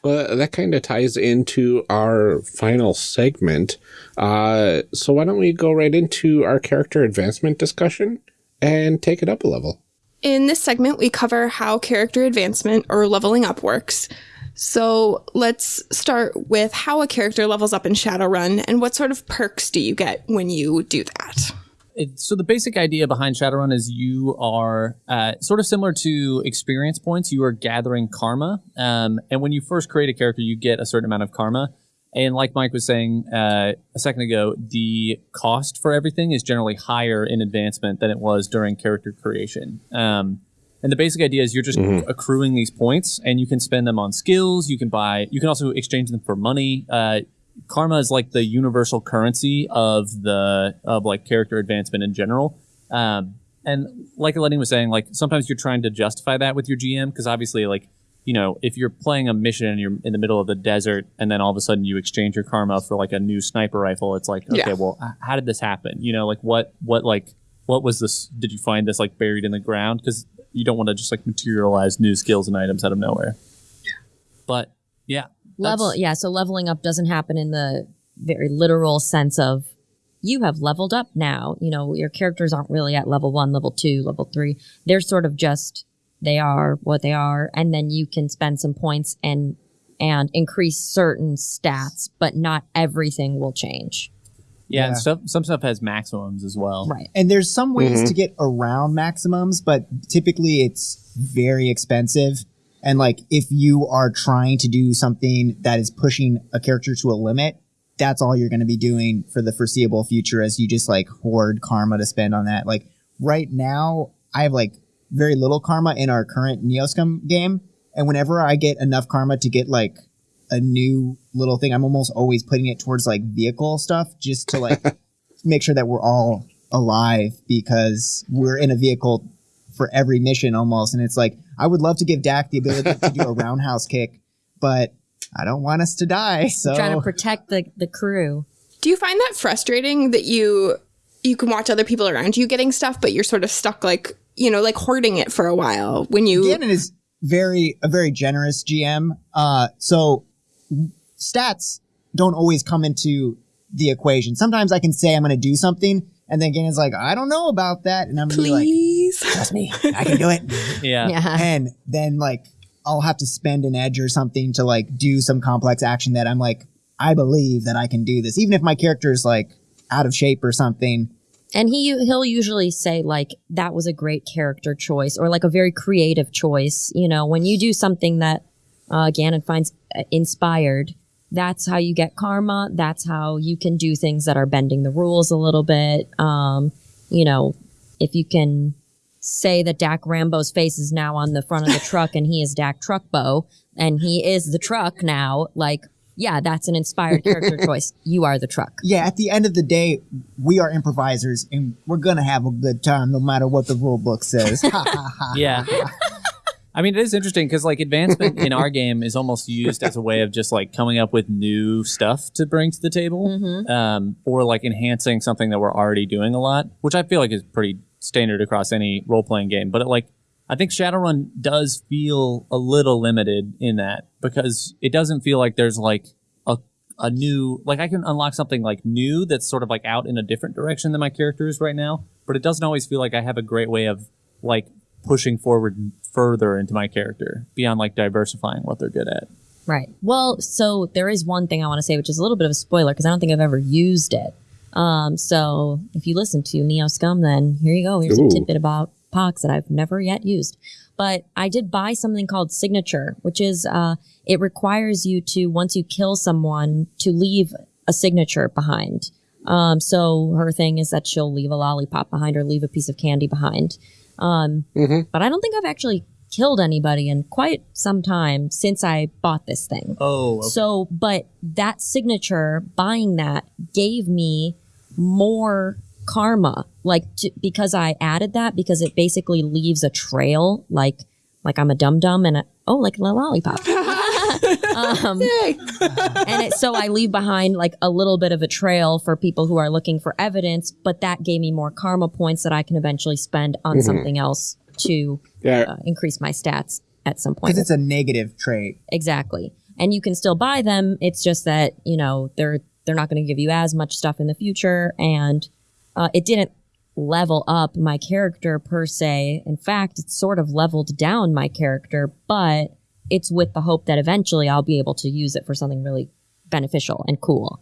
Well, that kind of ties into our final segment. Uh, so why don't we go right into our character advancement discussion and take it up a level? In this segment, we cover how character advancement or leveling up works. So let's start with how a character levels up in Shadowrun and what sort of perks do you get when you do that? it, so the basic idea behind Shadowrun is you are uh, sort of similar to experience points. You are gathering karma, um, and when you first create a character, you get a certain amount of karma. And like Mike was saying uh, a second ago, the cost for everything is generally higher in advancement than it was during character creation. Um, and the basic idea is you're just accruing these points, and you can spend them on skills. You can buy. You can also exchange them for money. Uh, karma is like the universal currency of the of like character advancement in general. Um, and like Lenny was saying, like sometimes you're trying to justify that with your GM because obviously, like you know, if you're playing a mission and you're in the middle of the desert, and then all of a sudden you exchange your karma for like a new sniper rifle, it's like, okay, Yeah. well, how did this happen? You know, like what what like what was this? Did you find this like buried in the ground? Because you don't want to just like materialize new skills and items out of nowhere. But yeah, Level, yeah. So leveling up doesn't happen in the very literal sense of you have leveled up now. You know, your characters aren't really at level one, level two, level three. They're sort of just they are what they are, and then you can spend some points and and increase certain stats, but not everything will change. Yeah, Yeah. and stuff. Some stuff has maximums as well. Right. And there's some ways mm-hmm. to get around maximums, but typically it's very expensive. And like if you are trying to do something that is pushing a character to a limit, that's all you're going to be doing for the foreseeable future as you just like hoard karma to spend on that. Like right now, I have like very little karma in our current Neoscum game. And whenever I get enough karma to get like a new little thing, I'm almost always putting it towards like vehicle stuff just to like make sure that we're all alive because we're in a vehicle for every mission almost. And it's like, I would love to give Dak the ability to do a roundhouse kick, but I don't want us to die. So Trying to protect the the crew. Do you find that frustrating that you you can watch other people around you getting stuff, but you're sort of stuck like you know like hoarding it for a while when you Gannon is very a very generous GM. Uh, so stats don't always come into the equation. Sometimes I can say I'm going to do something, and then Gannon's like, I don't know about that, and I'm really like, please. trust me, I can do it. Yeah. Yeah. and then like I'll have to spend an edge or something to like do some complex action that I'm like, I believe that I can do this, even if my character is like out of shape or something. And he he'll usually say like that was a great character choice or like a very creative choice. You know, when you do something that uh, Gannon finds uh, inspired, that's how you get karma. That's how you can do things that are bending the rules a little bit. Um, you know, if you can say that Dak Rambo's face is now on the front of the truck and he is Dak Truckbo and he is the truck now, like yeah, that's an inspired character choice. You are the truck. Yeah, at the end of the day, we are improvisers and we're gonna have a good time no matter what the rule book says. Ha, ha, ha. Yeah. I mean, it is interesting because like advancement in our game is almost used as a way of just like coming up with new stuff to bring to the table, um, or like enhancing something that we're already doing a lot, which I feel like is pretty standard across any role playing game. But it, like, I think Shadowrun does feel a little limited in that because it doesn't feel like there's like a a new like I can unlock something like new that's sort of like out in a different direction than my character is right now, but it doesn't always feel like I have a great way of like pushing forward further into my character beyond like diversifying what they're good at. Right. Well, so there is one thing I want to say, which is a little bit of a spoiler because I don't think I've ever used it. Um, so if you listen to Neoscum, then here you go. Here's Ooh. a tidbit about Pox that I've never yet used. but I did buy something called Signature, which is uh, it requires you to once you kill someone to leave a signature behind. Um, so her thing is that she'll leave a lollipop behind or leave a piece of candy behind. Um, But I don't think I've actually killed anybody in quite some time since I bought this thing. Oh, okay. So, but that signature, buying that, gave me more karma, like to, because I added that because it basically leaves a trail, like like I'm a dum dum and a, oh, like a lollipop. um, Yay. and it, so I leave behind like a little bit of a trail for people who are looking for evidence, but that gave me more karma points that I can eventually spend on something else to Yeah. uh, increase my stats at some point. Because it's a negative trait. Exactly. And you can still buy them. It's just that, you know, they're they're not going to give you as much stuff in the future and uh, it didn't level up my character per se. In fact, it sort of leveled down my character, but it's with the hope that eventually I'll be able to use it for something really beneficial and cool.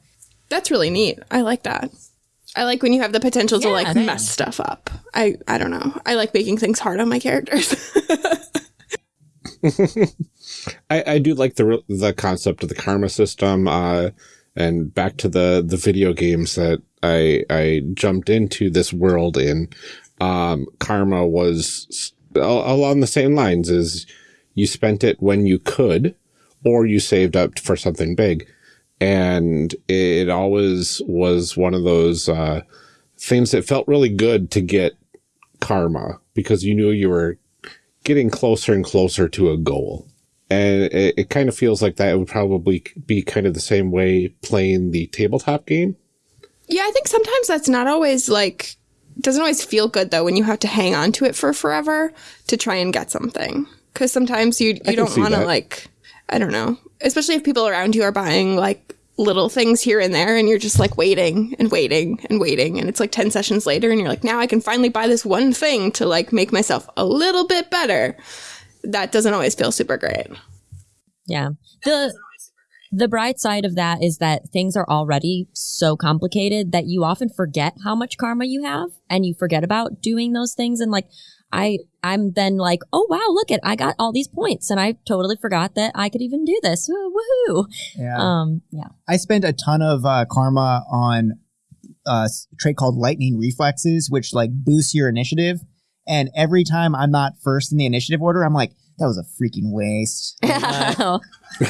That's really neat. I like that. I like when you have the potential to like same. mess stuff up. I I don't know. I like making things hard on my characters. I, I do like the the concept of the karma system, uh, and back to the the video games that I I jumped into this world in. Um, karma was s- along the same lines as you spent it when you could, or you saved up for something big, and it always was one of those uh, things that felt really good to get karma because you knew you were getting closer and closer to a goal. And it, it kind of feels like that would probably be kind of the same way playing the tabletop game. yeah, I think sometimes that's not always like doesn't always feel good though when you have to hang on to it for forever to try and get something. Cuz sometimes you you can don't want to like I don't know, especially if people around you are buying like little things here and there and you're just like waiting and waiting and waiting and it's like 10 sessions later and you're like now I can finally buy this one thing to like make myself a little bit better. That doesn't always feel super great. Yeah. The the bright side of that is that things are already so complicated that you often forget how much karma you have and you forget about doing those things and like I I'm then like, "Oh wow, look at I got all these points and I totally forgot that I could even do this." Woo- Woohoo. Yeah. Um yeah. I spent a ton of uh, karma on uh, a trait called lightning reflexes, which like boosts your initiative. And every time I'm not first in the initiative order, I'm like, that was a freaking waste. Oh,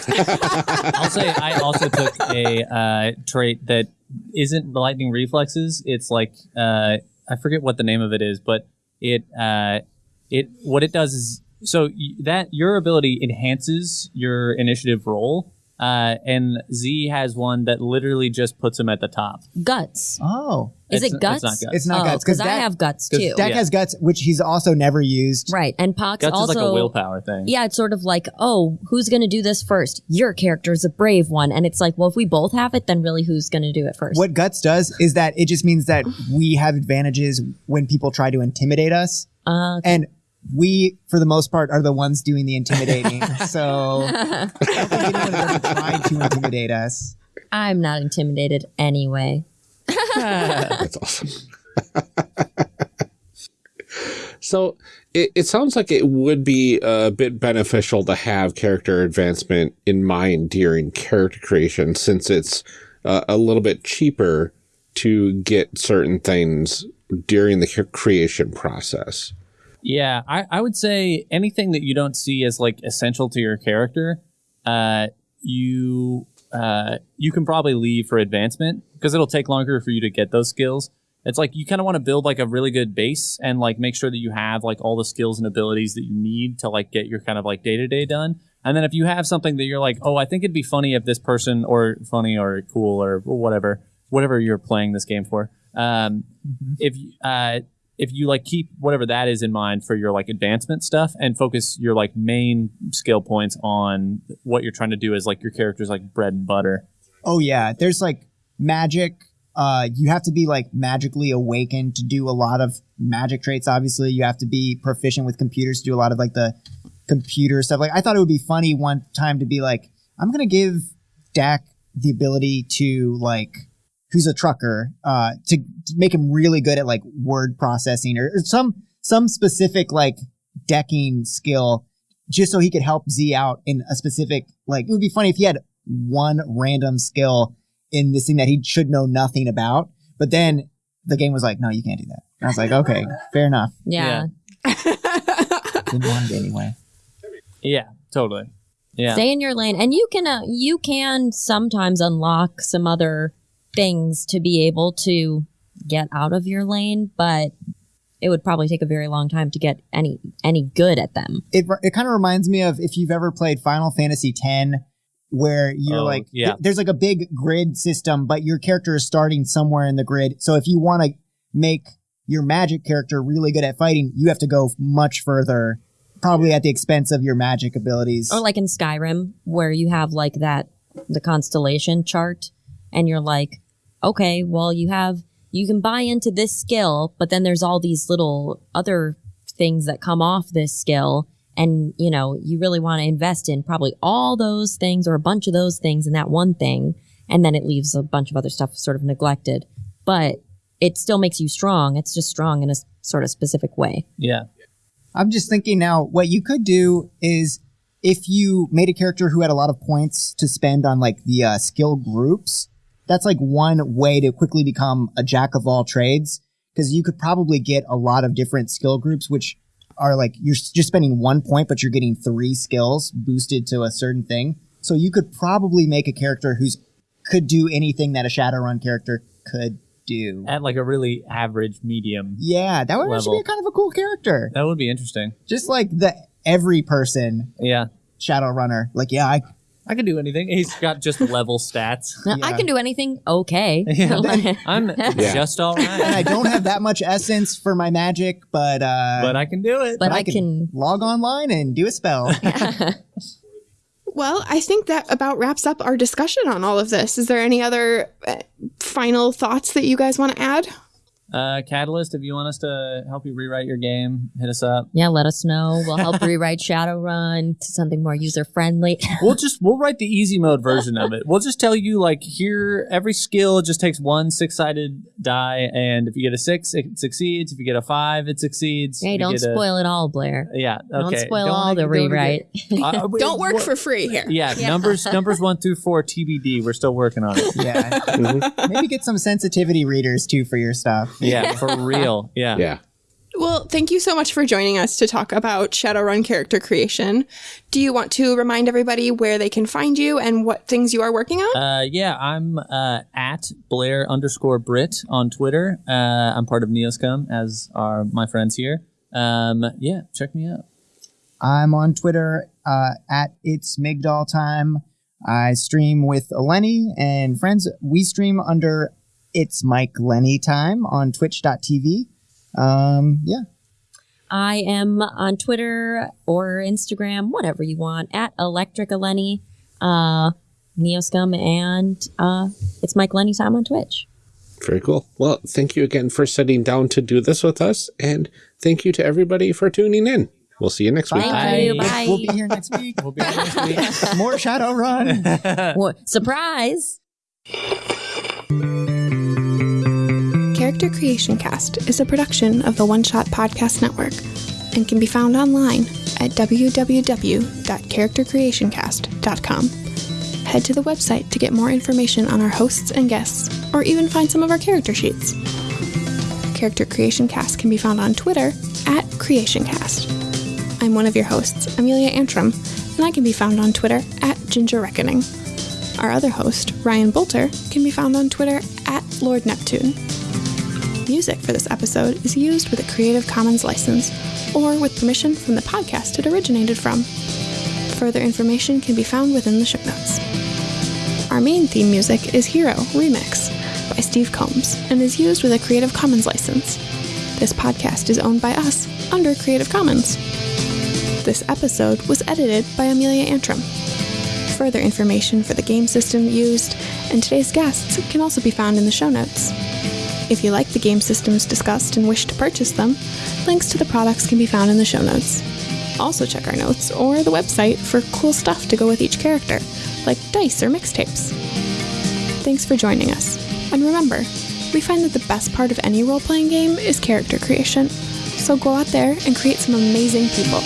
I'll say I also took a uh, trait that isn't lightning reflexes. It's like uh, I forget what the name of it is, but it uh, it what it does is so that your ability enhances your initiative roll. Uh, and Z has one that literally just puts him at the top. guts. Oh, Is It's- it guts? It's not guts. it's not oh, guts because because I have guts too. Dak yeah. has guts, which he's also never used. Right. And Pox guts also is like a willpower thing. Yeah, it's sort of like, oh, who's going to do this first? Your character is a brave one. And it's like, well, if we both have it, then really who's going to do it first? What guts does is that it just means that we have advantages when people try to intimidate us, Uh, and we, for the most part, are the ones doing the intimidating. so I don't think anyone has ever tried to intimidate us. I'm not intimidated anyway. That's awesome. so it, it sounds like it would be a bit beneficial to have character advancement in mind during character creation since it's uh, a little bit cheaper to get certain things during the creation process. Yeah, I, I would say anything that you don't see as like essential to your character, uh, you uh, you can probably leave for advancement because it'll take longer for you to get those skills. It's like you kind of want to build like a really good base and like make sure that you have like all the skills and abilities that you need to like get your kind of like day to day done. And then if you have something that you're like, oh, I think it'd be funny if this person or funny or cool or whatever, whatever you're playing this game for, um, if you- uh, if you like keep whatever that is in mind for your like advancement stuff and focus your like main skill points on what you're trying to do as like your character's like bread and butter. Oh yeah, there's like magic. Uh, you have to be like magically awakened to do a lot of magic traits. Obviously, you have to be proficient with computers to do a lot of like the computer stuff. Like I thought it would be funny one time to be like, I'm gonna give Dak the ability to like who's a trucker uh to, to make him really good at like word processing or, or some some specific like decking skill just so he could help Z out in a specific like it would be funny if he had one random skill in this thing that he should know nothing about. But then the game was like, no, you can't do that. And I was like, okay, fair enough. Yeah. Didn't want it anyway. Yeah, totally. Yeah. Stay in your lane, and you can uh, you can sometimes unlock some other things to be able to get out of your lane, but it would probably take a very long time to get any any good at them. It it kind of reminds me of if you've ever played Final Fantasy X, where you're Oh, like, yeah. th- there's like a big grid system, but your character is starting somewhere in the grid. So if you want to make your magic character really good at fighting, you have to go much further, probably at the expense of your magic abilities. Or like in Skyrim, where you have like that the constellation chart, and you're like, okay, well you have you can buy into this skill, but then there's all these little other things that come off this skill. And you know, you really want to invest in probably all those things or a bunch of those things in that one thing, and then it leaves a bunch of other stuff sort of neglected. But it still makes you strong. It's just strong in a sort of specific way. Yeah. I'm just thinking now, what you could do is if you made a character who had a lot of points to spend on like the uh, skill groups, that's like one way to quickly become a jack of all trades. Because you could probably get a lot of different skill groups, which are like you're just spending one point, but you're getting three skills boosted to a certain thing. So you could probably make a character who's could do anything that a Shadowrun character could do. At like a really average medium. Yeah, that would actually be kind of a cool character. That would be interesting. Just like the every person Yeah. Shadowrunner. Like, yeah, I I can do anything. He's got just level stats. Now, I Yeah. can do anything okay. Yeah. I'm just all and I right. don't have that much essence for my magic, but uh But I can do it. but I can log online and do a spell. Well, I think that about wraps up our discussion on all of this. Is there any other uh, final thoughts that you guys want to add? Uh, Catalyst, if you want us to help you rewrite your game, hit us up. Yeah, let us know. We'll help rewrite Shadowrun to something more user friendly. We'll just we'll write the easy mode version of it. We'll just tell you like here every skill just takes one six sided die, and if you get a six, it succeeds. If you get a five, it succeeds. hey, If don't get a- spoil it all, Blair. yeah, Don't okay. spoil all the don't rewrite. Uh, Don't work what- for free here. Yeah, numbers numbers one through four TBD. We're still working on it. yeah. Maybe get some sensitivity readers too for your stuff. Yeah, for real. Yeah. Yeah. Well, thank you so much for joining us to talk about Shadowrun character creation. Do you want to remind everybody where they can find you and what things you are working on? Uh, yeah, I'm uh, at Blair underscore Brit on Twitter. Uh, I'm part of Neoscum, as are my friends here. Um, yeah, check me out. I'm on Twitter uh, at it's Mike Lenny time. I stream with Eleni and friends. We stream under it's Mike Lenny time on twitch.tv. Um, yeah. I am on Twitter or Instagram, whatever you want, at Electric Lenny, uh, Neoscum, and uh, it's Mike Lenny time on Twitch. Very cool. Well, thank you again for sitting down to do this with us. And thank you to everybody for tuning in. We'll see you next week. Thank you. Bye. Bye. We'll be here next week. We'll be here next week. More Shadowrun. What- surprise! Character Creation Cast is a production of the One Shot Podcast Network and can be found online at www.charactercreationcast.com. Head to the website to get more information on our hosts and guests, or even find some of our character sheets. Character Creation Cast can be found on Twitter at CreationCast. I'm one of your hosts, Amelia Antrim, and I can be found on Twitter at Ginger Reckoning. Our other host, Ryan Boelter, can be found on Twitter at Lord Neptune. Music for this episode is used with a Creative Commons license or with permission from the podcast it originated from. Further information can be found within the show notes. Our main theme music is Hero Remix by Steve Combs and is used with a Creative Commons license. This podcast is owned by us under Creative Commons. This episode was edited by Amelia Antrim. Further information for the game system used and today's guests can also be found in the show notes. If you like the game systems discussed and wish to purchase them, links to the products can be found in the show notes. Also, check our notes or the website for cool stuff to go with each character, like dice or mixtapes. Thanks for joining us. And remember, we find that the best part of any role playing game is character creation. So go out there and create some amazing people.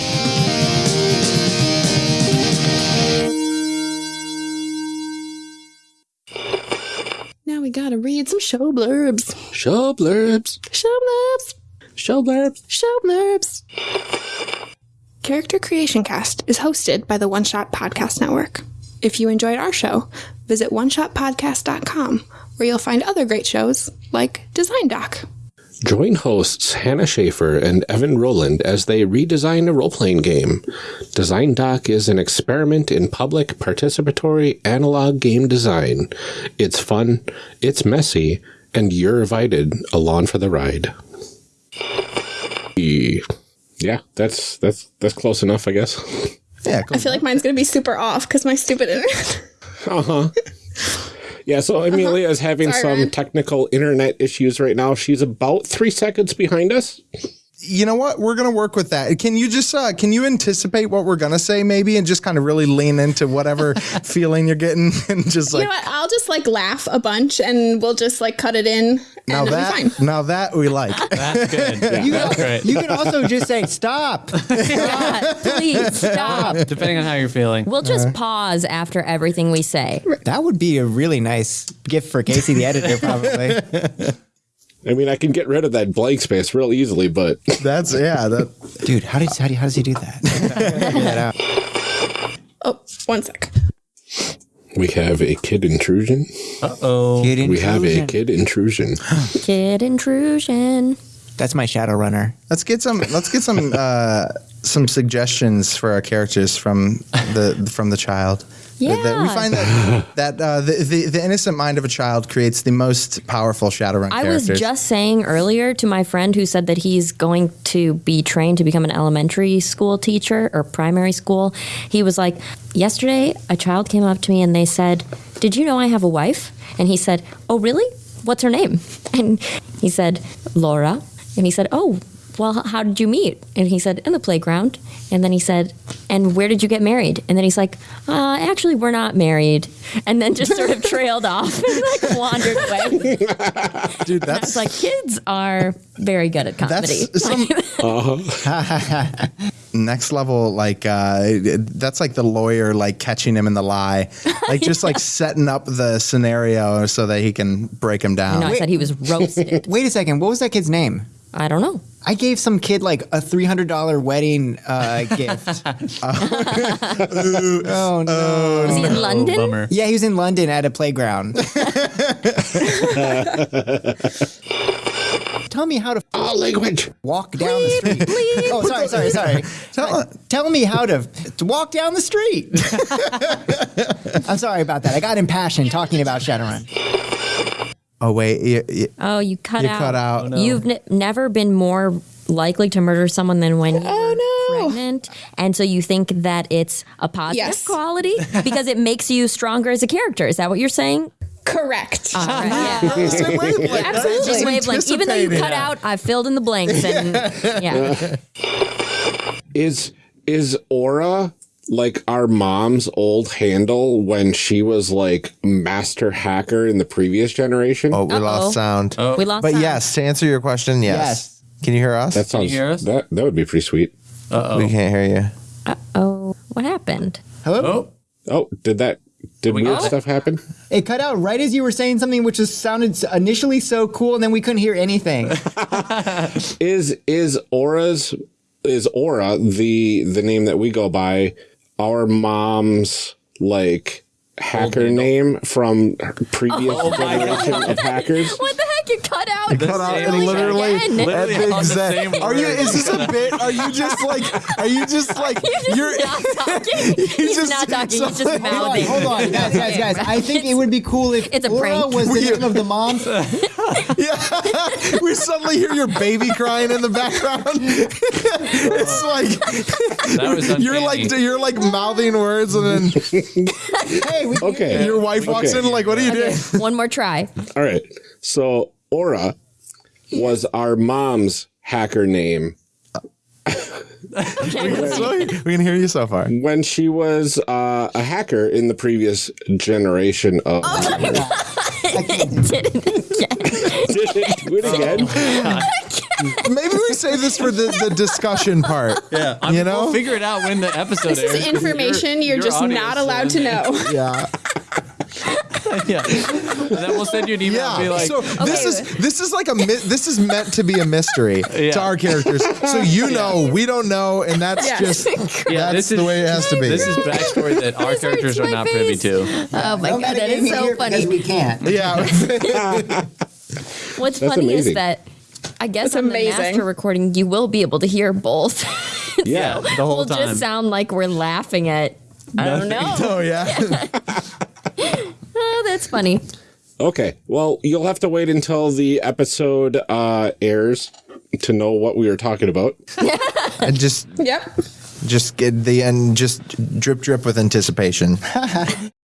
We gotta read some show blurbs. Show blurbs. Show blurbs. Show blurbs. Show blurbs. Character Creation Cast is hosted by the One Shot Podcast Network. If you enjoyed our show, visit oneshotpodcast.com where you'll find other great shows like Design Doc. Join hosts Hannah Shaffer and Evan Rowland as they redesign a role playing game. Design Doc is an experiment in public participatory analog game design. It's fun, it's messy, and you're invited along for the ride. Yeah, that's that's that's close enough, I guess. Yeah, cool. I feel like mine's gonna be super off because my stupid internet. Uh huh. Yeah, so Amelia is having Uh-huh. Sorry, some Ryan. technical internet issues right now. She's about three seconds behind us. You know what? We're gonna work with that. Can you just uh, can you anticipate what we're gonna say maybe, and just kind of really lean into whatever feeling you're getting, and just like you like know what? I'll just like laugh a bunch and we'll just like cut it in and now it'll fine. that now that we like. That's good. You, That's great. you can also just say stop. God, please stop. Depending on how you're feeling. We'll just uh-huh. pause after everything we say. That would be a really nice gift for Casey, the editor, probably. I mean, I can get rid of that blank space real easily, but That's yeah. That Dude, how does how, do, how does he do that? Figure that out. Oh, one sec. We have a kid intrusion. Uh oh. Kid We have a kid intrusion. Kid intrusion. That's my shadow runner. let's get some let's get some uh, some suggestions for our characters from the from the child. That- that we find that that uh, the, the the innocent mind of a child creates the most powerful Shadowrun I characters. was just saying earlier to my friend who said that he's going to be trained to become an elementary school teacher or primary school. He was like, Yesterday, a child came up to me and they said, Did you know I have a wife? And he said, Oh, really? What's her name? And he said, Laura. And he said, Oh, well, how did you meet? And he said, In the playground. And then he said, And where did you get married? And then he's like, uh, Actually, we're not married. And then just sort of trailed off and like wandered away. dude. I That's was like, kids are very good at comedy. that's some next level like uh that's like the lawyer like catching him in the lie like just like setting up the scenario so that he can break him down no, I said he was roasted. Wait a second. What was that kid's name? I don't know. I gave some kid like a three hundred dollar wedding uh, gift. oh no! Was he in Oh, London? bummer. Yeah, he was in London at a playground. Tell me how to Oh, language. walk down the street. Oh, sorry, sorry, sorry. Tell, tell me how to, to walk down the street. I'm sorry about that. I got impassioned talking about Shadowrun. Oh wait you, you, Oh, you cut you out. cut out You've n- never been more likely to murder someone than when you're Oh, no. pregnant, and so you think that it's a positive Yes. quality because it makes you stronger as a character. Is that what you're saying? Correct. All right, yeah. Same. Absolutely, Just wavelength. Even though you anticipating. cut out, I filled in the blanks, and yeah. Is is Aura like our mom's old handle when she was like master hacker in the previous generation? oh we Uh-oh. lost sound Oh. We lost. but sound. yes to answer your question yes, Yes. can you hear us that sounds Can you hear us? that that would be pretty sweet. Uh oh. we oh. can't hear you Uh Oh, what happened? Hello? Oh. Oh, did that did we weird got it? stuff happen? It cut out right as you were saying something which was sounded initially so cool, and then we couldn't hear anything. Is is Aura's is Aura the the name that we go by our mom's like hacker name from previous Oh generation of hackers? What the heck? You cut out. The cut out and thing literally again. at Literally the on the exact- are you is this a bit are you just like are you just like You're just not talking. He's just- not talking. He's so- just hold on, mouthing. hold on, guys, guys, guys. I think it would be cool if It's a Laura prank. was the name of the mom. Yeah, we suddenly hear your baby crying in the background. it's like you're like you're like mouthing words, and then Hey, we Okay. your wife walks Okay. in like, "What are you doing?" One more try. All right. So Aura was our mom's hacker name we can hear you so far. when she was uh, a hacker in the previous generation of. Did it again. Did it do it again? maybe we save this for the, the discussion part. Yeah, I mean, You know? we'll figure it out when the episode This airs. is information you're, your just not allowed to know. Yeah. yeah, and then we'll send you an email Yeah. and be like, so this is this is like a this is meant to be a mystery Yeah. to our characters. So you know, we don't know, and that's Yeah. just yeah, that's this is the way it has to be. This is backstory that our characters are my not privy to. Oh my No god, that is so funny. because we can't. yeah. What's That's funny amazing. is that I guess That's on amazing. the master recording you will be able to hear both. Yeah. The whole we'll time. just sound like we're laughing at. I don't know. oh yeah. Oh, that's funny. Okay. Well, you'll have to wait until the episode uh, airs to know what we were talking about. and just Yep. just get the end. just drip drip with anticipation.